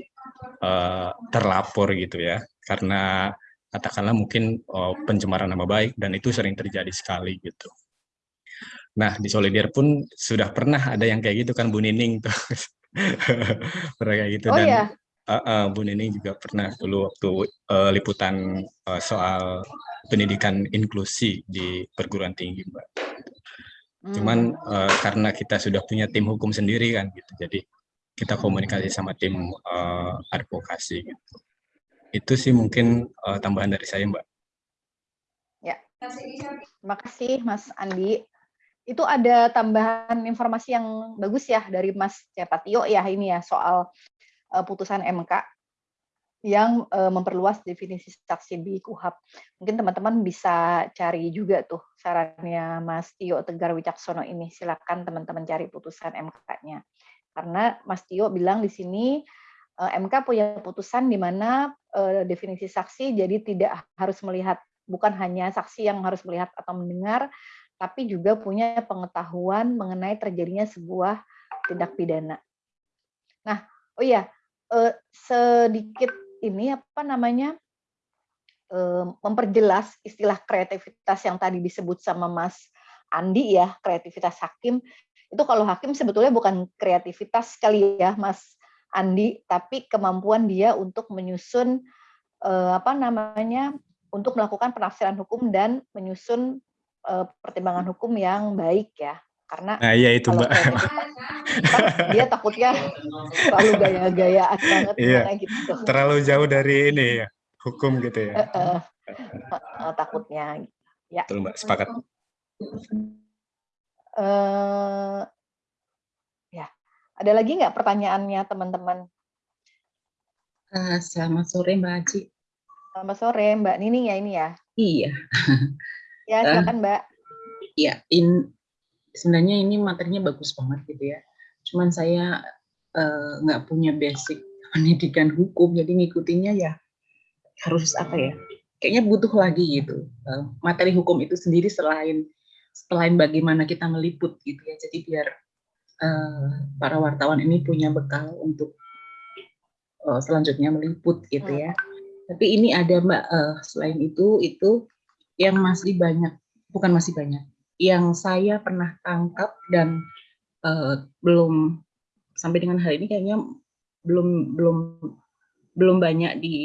Speaker 3: uh, terlapor gitu ya karena katakanlah mungkin uh, pencemaran nama baik dan itu sering terjadi sekali gitu. Nah di Solider pun sudah pernah ada yang kayak gitu kan Bu Nining tuh pernah kayak gitu oh, dan iya? Uh, uh, Bu Nining juga pernah dulu waktu uh, liputan uh, soal pendidikan inklusi di perguruan tinggi, Mbak. Cuman uh, karena kita sudah punya tim hukum sendiri kan, gitu. Jadi kita komunikasi sama tim uh, advokasi gitu. Itu sih mungkin uh, tambahan dari saya, Mbak.
Speaker 2: Ya. Terima kasih Mas Andi. itu ada tambahan informasi yang bagus ya dari Mas Cepatio ya ini ya soal putusan MK yang uh, memperluas definisi saksi di KUHAP. Mungkin teman-teman bisa cari juga tuh sarannya Mas Tio Tegar Wicaksono ini. Silakan teman-teman cari putusan MK-nya. Karena Mas Tio bilang di sini uh, MK punya putusan di mana definisi saksi jadi tidak harus melihat bukan hanya saksi yang harus melihat atau mendengar, tapi juga punya pengetahuan mengenai terjadinya sebuah tindak pidana. Nah, oh iya, eh, sedikit ini apa namanya eh, memperjelas istilah kreativitas yang tadi disebut sama Mas Andi ya, kreativitas hakim. Itu kalau hakim sebetulnya bukan kreativitas sekali ya, Mas Andi, tapi kemampuan dia untuk menyusun eh, apa namanya untuk melakukan penafsiran hukum dan menyusun uh, pertimbangan hukum yang baik ya karena
Speaker 3: nah, iya itu mbak.
Speaker 2: dia takutnya terlalu gaya-gayaan banget
Speaker 3: iya. gitu. Terlalu jauh dari ini ya hukum gitu ya. Uh, uh,
Speaker 2: uh, takutnya. Ya.
Speaker 3: Betul, mbak. Sepakat.
Speaker 2: Uh, ya. Ada lagi nggak pertanyaannya teman-teman?
Speaker 5: Uh, selamat sore mbak Aji.
Speaker 2: Selamat sore mbak Nining ya ini ya?
Speaker 5: Iya.
Speaker 2: Ya, eh, silakan Mbak.
Speaker 5: Ya, in, sebenarnya ini materinya bagus banget gitu ya. Cuman saya uh, nggak punya basic pendidikan hukum, jadi ngikutinnya ya harus apa ya? Kayaknya butuh lagi gitu. Uh, materi hukum itu sendiri selain selain bagaimana kita meliput gitu ya. Jadi biar uh, para wartawan ini punya bekal untuk uh, selanjutnya meliput gitu ya. Tapi ini ada Mbak uh, selain itu itu yang masih banyak, bukan masih banyak, yang saya pernah tangkap dan uh, belum sampai dengan hari ini kayaknya belum belum belum banyak di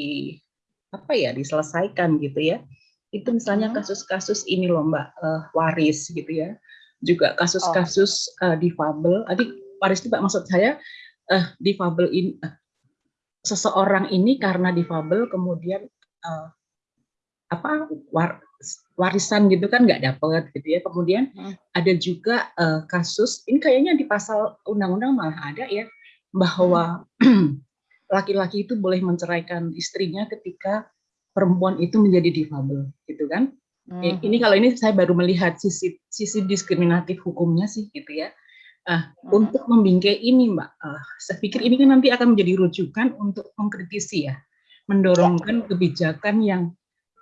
Speaker 5: apa ya diselesaikan gitu ya. Itu misalnya mm-hmm. kasus-kasus ini loh mbak uh, waris gitu ya. Juga kasus-kasus uh, difabel. Adik waris itu mbak maksud saya uh, difabel ini uh, seseorang ini karena difabel kemudian uh, apa war, warisan gitu kan nggak dapet gitu ya. Kemudian hmm. ada juga uh, kasus ini kayaknya di pasal undang-undang malah ada ya bahwa laki-laki hmm. itu boleh menceraikan istrinya ketika perempuan itu menjadi difabel gitu kan. Hmm. Ini kalau ini saya baru melihat sisi sisi diskriminatif hukumnya sih gitu ya. Uh, hmm. Untuk membingkai ini, Mbak, uh, saya pikir ini kan nanti akan menjadi rujukan untuk mengkritisi ya, mendorongkan ya. kebijakan yang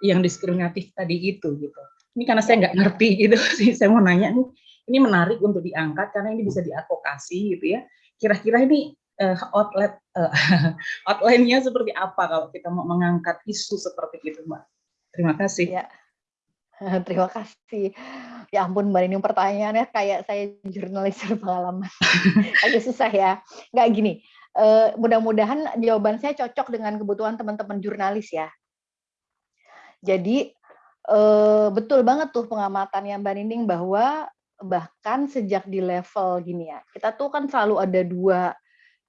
Speaker 5: yang diskriminatif tadi itu gitu. Ini karena saya nggak ngerti gitu sih, saya mau nanya nih, ini menarik untuk diangkat karena ini bisa diadvokasi gitu ya. Kira-kira ini uh, outlet uh, outline-nya seperti apa kalau kita mau mengangkat isu seperti itu, Mbak? Terima kasih.
Speaker 2: Ya. Terima kasih. Ya ampun Mbak ini pertanyaannya kayak saya jurnalis berpengalaman. Agak susah ya. Nggak gini, uh, mudah-mudahan jawaban saya cocok dengan kebutuhan teman-teman jurnalis ya. Jadi eh, betul banget tuh pengamatannya Mbak Nining bahwa bahkan sejak di level gini ya, kita tuh kan selalu ada dua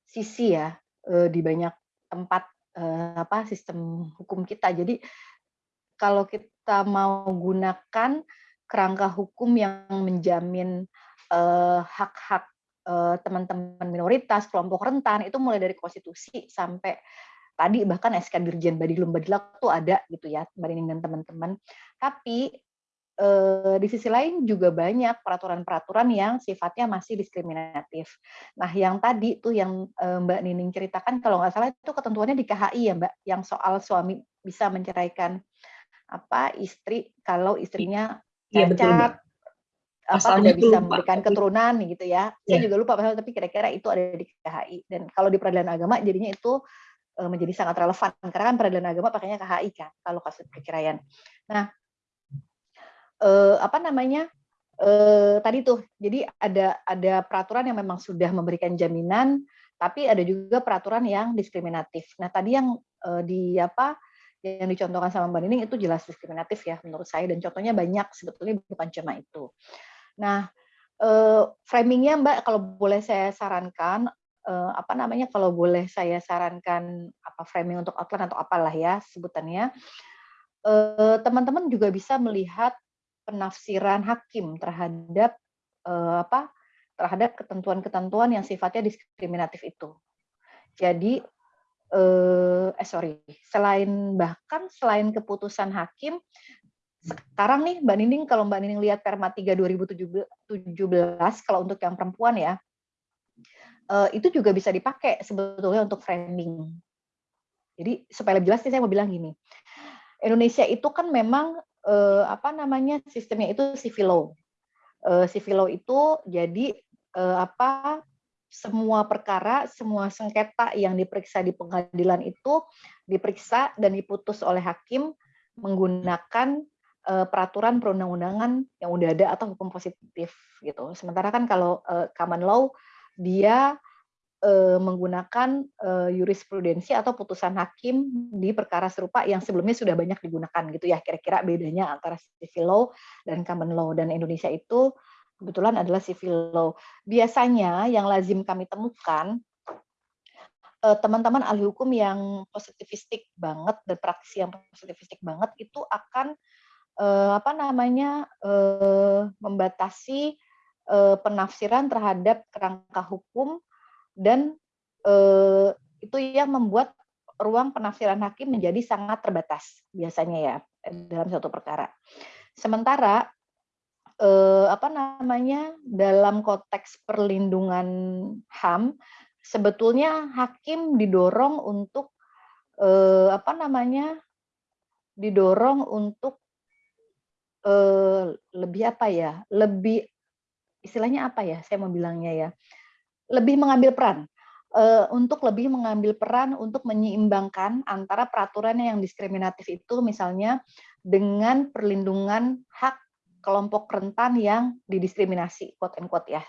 Speaker 2: sisi ya eh, di banyak tempat eh, apa sistem hukum kita. Jadi kalau kita mau gunakan kerangka hukum yang menjamin hak-hak teman-teman minoritas, kelompok rentan itu mulai dari konstitusi sampai tadi bahkan SK Dirjen Badilum Badilak tuh ada gitu ya Mbak Nining dan teman-teman. Tapi eh, di sisi lain juga banyak peraturan-peraturan yang sifatnya masih diskriminatif. Nah, yang tadi tuh yang eh, Mbak Nining ceritakan kalau nggak salah itu ketentuannya di KHI ya Mbak, yang soal suami bisa menceraikan apa istri kalau istrinya iya, cacat, apa tidak bisa memberikan keturunan gitu ya. ya. Saya iya. juga lupa pasal tapi kira-kira itu ada di KHI dan kalau di peradilan agama jadinya itu menjadi sangat relevan karena kan peradilan agama pakainya KHI kan kalau kasus perceraian. Nah, eh, apa namanya? Eh, tadi tuh, jadi ada ada peraturan yang memang sudah memberikan jaminan, tapi ada juga peraturan yang diskriminatif. Nah, tadi yang eh, di apa yang dicontohkan sama Mbak Nining itu jelas diskriminatif ya menurut saya dan contohnya banyak sebetulnya bukan cuma itu. Nah, eh, framingnya Mbak kalau boleh saya sarankan uh, apa namanya kalau boleh saya sarankan apa framing untuk outline atau apalah ya sebutannya teman teman-teman juga bisa melihat penafsiran hakim terhadap uh, apa terhadap ketentuan-ketentuan yang sifatnya diskriminatif itu. Jadi eh, eh sorry, selain bahkan selain keputusan hakim, sekarang nih Mbak Nining kalau Mbak Nining lihat Perma 3 2017 kalau untuk yang perempuan ya, eh, itu juga bisa dipakai sebetulnya untuk framing. Jadi supaya lebih jelas saya mau bilang gini, Indonesia itu kan memang eh, apa namanya sistemnya itu civil law. Eh, civil law itu jadi eh, apa semua perkara, semua sengketa yang diperiksa di pengadilan itu diperiksa dan diputus oleh hakim menggunakan uh, peraturan perundang-undangan yang udah ada atau hukum positif gitu. Sementara kan kalau uh, common law dia uh, menggunakan uh, jurisprudensi atau putusan hakim di perkara serupa yang sebelumnya sudah banyak digunakan gitu ya. Kira-kira bedanya antara civil law dan common law dan Indonesia itu kebetulan adalah civil law. Biasanya yang lazim kami temukan eh, teman-teman ahli hukum yang positivistik banget dan praktisi yang positivistik banget itu akan eh, apa namanya eh, membatasi penafsiran terhadap kerangka hukum dan itu yang membuat ruang penafsiran hakim menjadi sangat terbatas biasanya ya dalam satu perkara. Sementara eh, apa namanya dalam konteks perlindungan HAM sebetulnya hakim didorong untuk eh, apa namanya didorong untuk eh, lebih apa ya lebih istilahnya apa ya saya mau bilangnya ya lebih mengambil peran uh, untuk lebih mengambil peran untuk menyeimbangkan antara peraturan yang diskriminatif itu misalnya dengan perlindungan hak kelompok rentan yang didiskriminasi, quote and quote ya,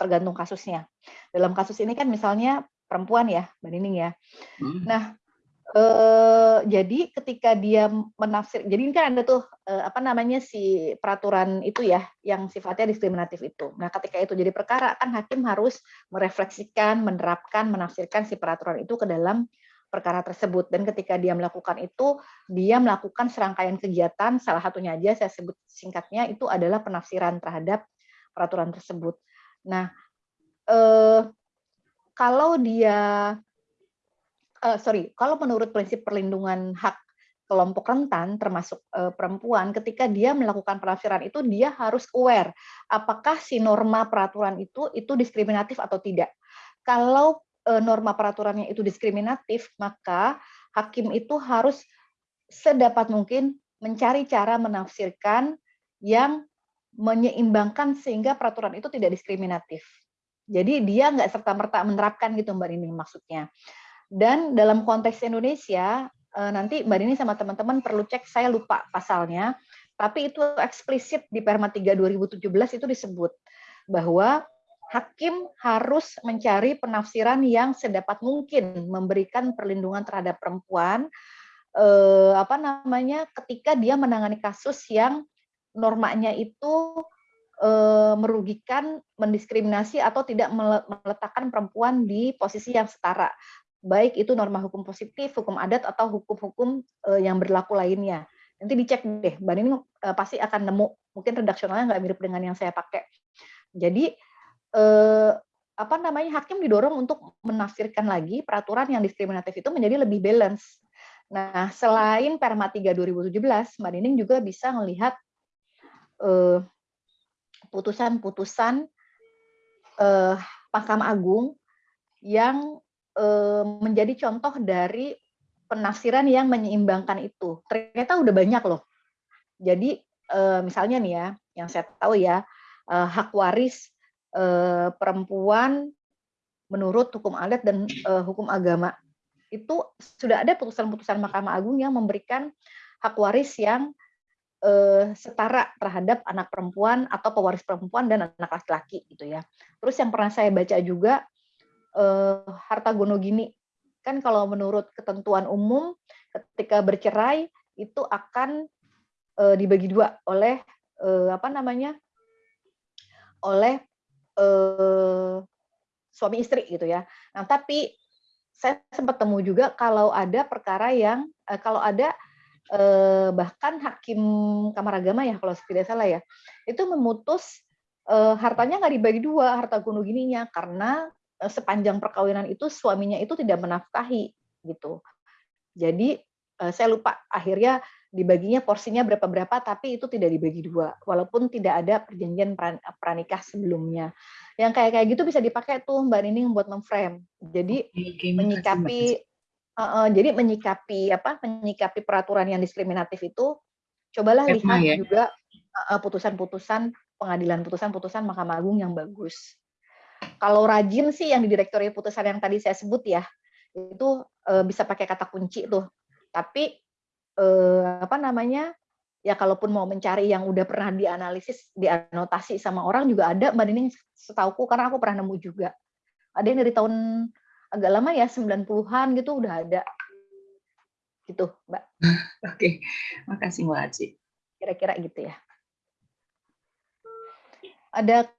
Speaker 2: tergantung kasusnya. Dalam kasus ini kan misalnya perempuan ya, Mbak Nining ya. Hmm. Nah, eh, jadi ketika dia menafsir, jadi ini kan ada tuh eh, apa namanya si peraturan itu ya, yang sifatnya diskriminatif itu. Nah, ketika itu jadi perkara kan hakim harus merefleksikan, menerapkan, menafsirkan si peraturan itu ke dalam perkara tersebut dan ketika dia melakukan itu dia melakukan serangkaian kegiatan salah satunya aja saya sebut singkatnya itu adalah penafsiran terhadap peraturan tersebut. Nah, eh, kalau dia eh, sorry, kalau menurut prinsip perlindungan hak kelompok rentan termasuk eh, perempuan ketika dia melakukan penafsiran itu dia harus aware apakah si norma peraturan itu itu diskriminatif atau tidak. Kalau Eh, norma peraturannya itu diskriminatif, maka hakim itu harus sedapat mungkin mencari cara menafsirkan yang menyeimbangkan sehingga peraturan itu tidak diskriminatif. Jadi dia nggak serta-merta menerapkan gitu Mbak Rini maksudnya. Dan dalam konteks Indonesia, eh, nanti Mbak Rini sama teman-teman perlu cek, saya lupa pasalnya, tapi itu eksplisit di Perma 3 2017 itu disebut bahwa hakim harus mencari penafsiran yang sedapat mungkin memberikan perlindungan terhadap perempuan eh, apa namanya ketika dia menangani kasus yang normanya itu eh, merugikan, mendiskriminasi atau tidak meletakkan perempuan di posisi yang setara. Baik itu norma hukum positif, hukum adat atau hukum-hukum eh, yang berlaku lainnya. Nanti dicek deh, Mbak Nini eh, pasti akan nemu mungkin redaksionalnya nggak mirip dengan yang saya pakai. Jadi eh, apa namanya hakim didorong untuk menafsirkan lagi peraturan yang diskriminatif itu menjadi lebih balance. Nah, selain Perma 3 2017, Mbak Nining juga bisa melihat putusan-putusan eh, Mahkamah Agung yang menjadi contoh dari penafsiran yang menyeimbangkan itu. Ternyata udah banyak loh. Jadi eh, misalnya nih ya, yang saya tahu ya, eh, hak waris eh, perempuan menurut hukum adat dan eh, hukum agama itu sudah ada putusan-putusan Mahkamah Agung yang memberikan hak waris yang eh, setara terhadap anak perempuan atau pewaris perempuan dan anak laki-laki gitu ya. Terus yang pernah saya baca juga eh, harta gono gini kan kalau menurut ketentuan umum ketika bercerai itu akan eh, dibagi dua oleh eh, apa namanya oleh eh, suami istri gitu ya. Nah, tapi saya sempat temu juga kalau ada perkara yang eh, kalau ada eh, bahkan hakim kamar agama ya kalau tidak salah ya, itu memutus uh, hartanya nggak dibagi dua, harta gunung gininya karena uh, sepanjang perkawinan itu suaminya itu tidak menafkahi gitu. Jadi uh, saya lupa akhirnya dibaginya porsinya berapa-berapa tapi itu tidak dibagi dua walaupun tidak ada perjanjian pranikah sebelumnya. Yang kayak kayak gitu bisa dipakai tuh Mbak Nining buat memframe. Jadi Oke, menyikapi uh, uh, jadi menyikapi apa? menyikapi peraturan yang diskriminatif itu cobalah lihat ya? juga putusan-putusan pengadilan putusan-putusan Mahkamah Agung yang bagus. Kalau rajin sih yang di direktori putusan yang tadi saya sebut ya, itu uh, bisa pakai kata kunci tuh. Tapi uh, apa namanya? Ya kalaupun mau mencari yang udah pernah dianalisis, dianotasi sama orang juga ada Mbak Nining setauku karena aku pernah nemu juga. Ada yang dari tahun agak lama ya 90-an gitu udah ada. Gitu, Mbak.
Speaker 5: Oke. Makasih Mbak Aci.
Speaker 2: Kira-kira gitu ya. Ada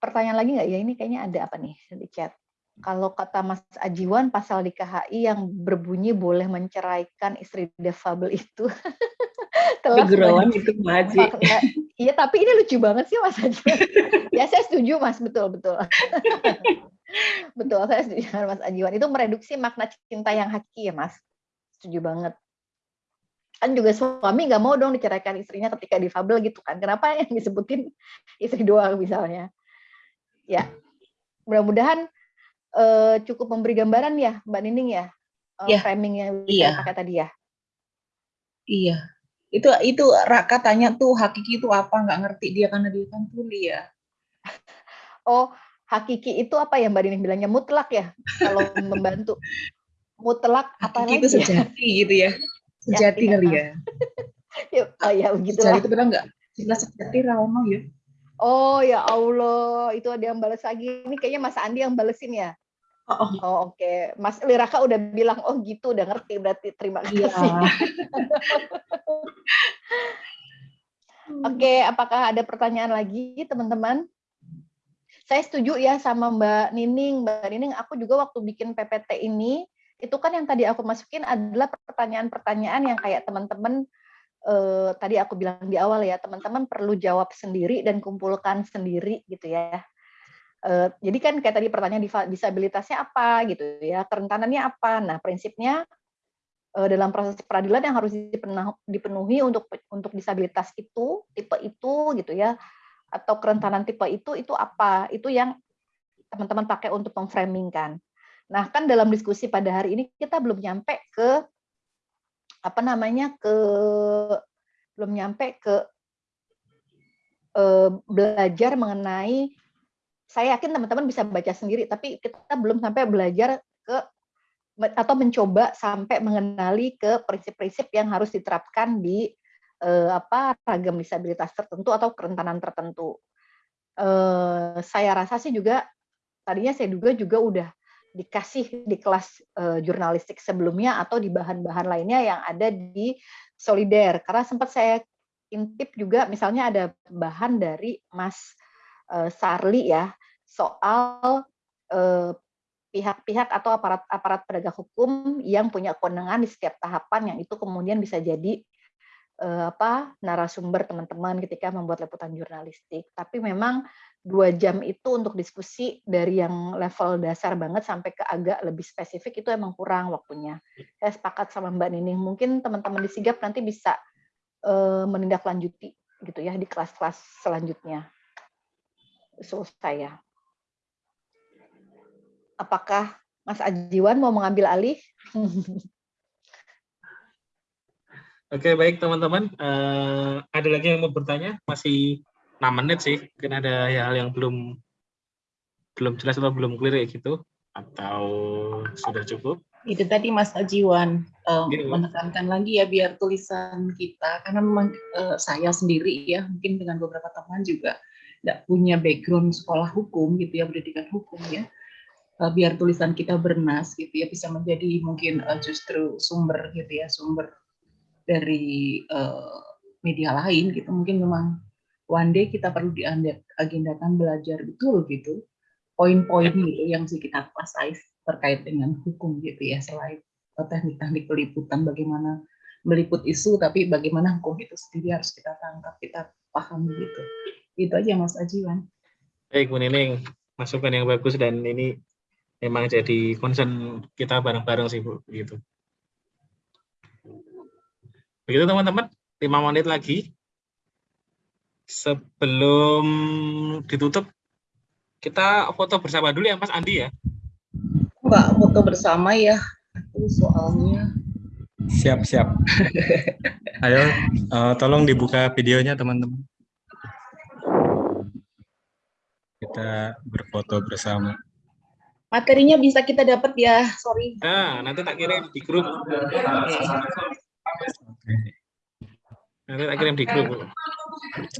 Speaker 2: pertanyaan lagi nggak ya? Ini kayaknya ada apa nih di chat? Kalau kata Mas Ajiwan, pasal di KHI yang berbunyi boleh menceraikan istri defable itu.
Speaker 5: Telah itu Mas
Speaker 2: Iya, tapi ini lucu banget sih Mas Ajiwan. ya saya setuju Mas, betul betul. betul, saya setuju dengan Mas Ajiwan. Itu mereduksi makna cinta yang hakiki ya Mas. Setuju banget. Kan juga suami nggak mau dong diceraikan istrinya ketika difabel gitu kan. Kenapa yang disebutin istri doang misalnya. Ya, mudah-mudahan uh, cukup memberi gambaran ya, Mbak Nining ya, uh, ya. framing yang
Speaker 5: iya.
Speaker 2: pakai tadi ya.
Speaker 5: Iya, itu itu Raka tanya tuh hakiki itu apa nggak ngerti dia karena dia kan tuli ya.
Speaker 2: Oh, hakiki itu apa ya Mbak Nining bilangnya mutlak ya kalau membantu. Mutlak apa
Speaker 5: hakiki lagi? itu ya? sejati ya? gitu ya. Sejati ya, kali ya.
Speaker 2: oh ya begitu
Speaker 5: Sejati itu benar nggak? Jelas sejati Rauno ya.
Speaker 2: Oh ya Allah, itu ada yang balas lagi. Ini kayaknya Mas Andi yang balesin ya. Oh, oh. oh oke. Okay. Mas Liraka udah bilang oh gitu, udah ngerti berarti. Terima iya. kasih. Ya. oke, okay, apakah ada pertanyaan lagi teman-teman? Saya setuju ya sama Mbak Nining. Mbak Nining, aku juga waktu bikin PPT ini, itu kan yang tadi aku masukin adalah pertanyaan-pertanyaan yang kayak teman-teman eh, tadi aku bilang di awal ya, teman-teman perlu jawab sendiri dan kumpulkan sendiri gitu ya. Eh, jadi kan kayak tadi pertanyaan disabilitasnya apa gitu ya, kerentanannya apa. Nah, prinsipnya eh, dalam proses peradilan yang harus dipenuhi untuk untuk disabilitas itu, tipe itu gitu ya, atau kerentanan tipe itu itu apa? Itu yang teman-teman pakai untuk memframing kan. Nah, kan dalam diskusi pada hari ini kita belum nyampe ke apa namanya ke belum nyampe ke uh, belajar mengenai saya yakin teman-teman bisa baca sendiri tapi kita belum sampai belajar ke atau mencoba sampai mengenali ke prinsip-prinsip yang harus diterapkan di uh, apa ragam disabilitas tertentu atau kerentanan tertentu. Uh, saya rasa sih juga tadinya saya duga juga udah dikasih di kelas uh, jurnalistik sebelumnya atau di bahan-bahan lainnya yang ada di Solider. Karena sempat saya intip juga misalnya ada bahan dari Mas uh, Sarli ya soal pihak pihak-pihak atau aparat-aparat penegak hukum yang punya kewenangan di setiap tahapan yang itu kemudian bisa jadi uh, apa narasumber teman-teman ketika membuat liputan jurnalistik. Tapi memang dua jam itu untuk diskusi dari yang level dasar banget sampai ke agak lebih spesifik itu emang kurang waktunya. Saya sepakat sama Mbak Nining. Mungkin teman-teman di Sigap nanti bisa uh, menindaklanjuti gitu ya di kelas-kelas selanjutnya. Usul saya. Apakah Mas Ajiwan mau mengambil alih?
Speaker 1: Oke, baik teman-teman. Uh, ada lagi yang mau bertanya? Masih 6 menit sih. Mungkin ada hal yang belum belum jelas atau belum clear ya gitu atau sudah cukup?
Speaker 5: Itu tadi Mas Ajiwan um, gitu. menekankan lagi ya biar tulisan kita karena memang uh, saya sendiri ya mungkin dengan beberapa teman juga tidak punya background sekolah hukum gitu ya pendidikan hukum ya uh, biar tulisan kita bernas gitu ya bisa menjadi mungkin uh, justru sumber gitu ya sumber dari uh, media lain gitu. Mungkin memang one day kita perlu diagendakan belajar betul gitu. Poin-poin gitu yang sih kita kuasai terkait dengan hukum gitu ya selain teknik-teknik peliputan bagaimana meliput isu tapi bagaimana hukum itu sendiri harus kita tangkap kita paham gitu. Itu aja Mas Ajiwan.
Speaker 1: Baik, Bu Nining, masukan yang bagus dan ini memang jadi concern kita bareng-bareng sih, Bu. Begitu. Begitu teman-teman, lima menit lagi. Sebelum ditutup, kita foto bersama dulu ya, Mas Andi ya.
Speaker 5: Mbak foto bersama ya. Itu soalnya.
Speaker 3: Siap, siap. Ayo, uh, tolong dibuka videonya teman-teman. Kita berfoto bersama.
Speaker 5: Materinya bisa kita dapat ya, sorry.
Speaker 1: Nah, nanti tak kirim di grup. Nanti tak kirim di grup.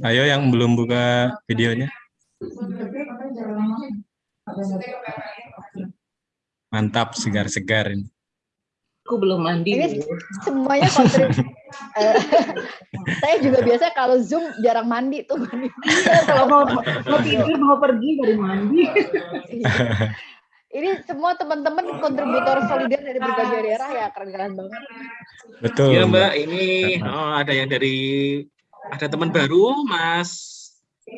Speaker 3: Ayo yang belum buka videonya. Mantap, segar-segar ini.
Speaker 5: Aku belum mandi.
Speaker 2: Ini semuanya kontribusi. Eh, saya juga biasa kalau Zoom jarang mandi tuh.
Speaker 5: Kalau mau, mau tidur, mau pergi dari mandi.
Speaker 2: Ini semua teman-teman kontributor solider dari berbagai daerah ya keren-keren banget.
Speaker 3: Betul.
Speaker 1: Iya Mbak, ini oh, ada yang dari ada teman baru, Mas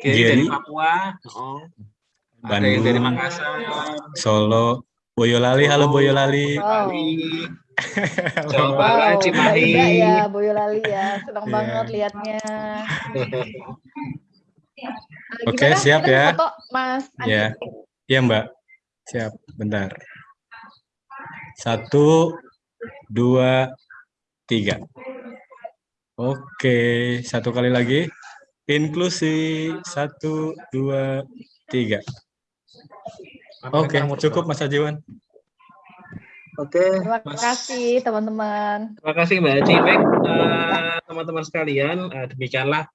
Speaker 1: Gary dari. Papua. Oh, ada yang dari Makassar.
Speaker 3: Solo, Boyolali, halo Boyolali. Halo.
Speaker 1: Jawa
Speaker 2: Wow,
Speaker 1: Barat, Cimahi.
Speaker 2: Ya, Boyolali ya, senang
Speaker 3: Iya.
Speaker 2: banget liatnya.
Speaker 3: Oke,
Speaker 2: gimana?
Speaker 3: siap ya.
Speaker 2: foto, Mas.
Speaker 3: Ya, iya Mbak. Siap, bentar. Satu, dua, tiga. Oke, satu kali lagi. Inklusi, satu, dua, tiga. Oke, cukup Mas Ajiwan.
Speaker 1: Oke,
Speaker 2: Terima
Speaker 1: Mas.
Speaker 2: kasih teman-teman.
Speaker 1: Terima kasih Mbak Aci. Baik, eh, teman-teman sekalian, eh, demikianlah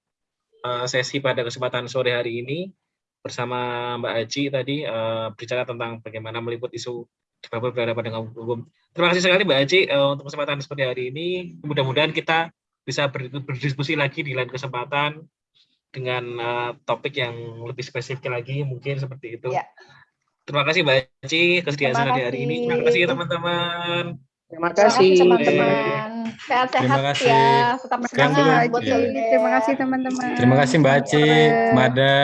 Speaker 1: eh, sesi pada kesempatan sore hari ini bersama Mbak Aci tadi eh, berbicara tentang bagaimana meliput isu difabel berhadapan dengan hukum. Terima kasih sekali Mbak Aci eh, untuk kesempatan seperti hari ini. Mudah-mudahan kita bisa ber- berdiskusi lagi di lain kesempatan dengan eh, topik yang lebih spesifik lagi, mungkin seperti itu.
Speaker 2: Ya.
Speaker 1: Terima kasih Mbak Aci kesediaan saya hari ini. Terima
Speaker 2: kasih.
Speaker 1: teman-teman.
Speaker 4: Terima
Speaker 2: kasih teman-teman. Sehat-sehat
Speaker 3: Terima kasih.
Speaker 2: ya. Tetap semangat buat solider.
Speaker 6: Terima kasih teman-teman.
Speaker 3: Terima kasih Mbak Aci, Mada,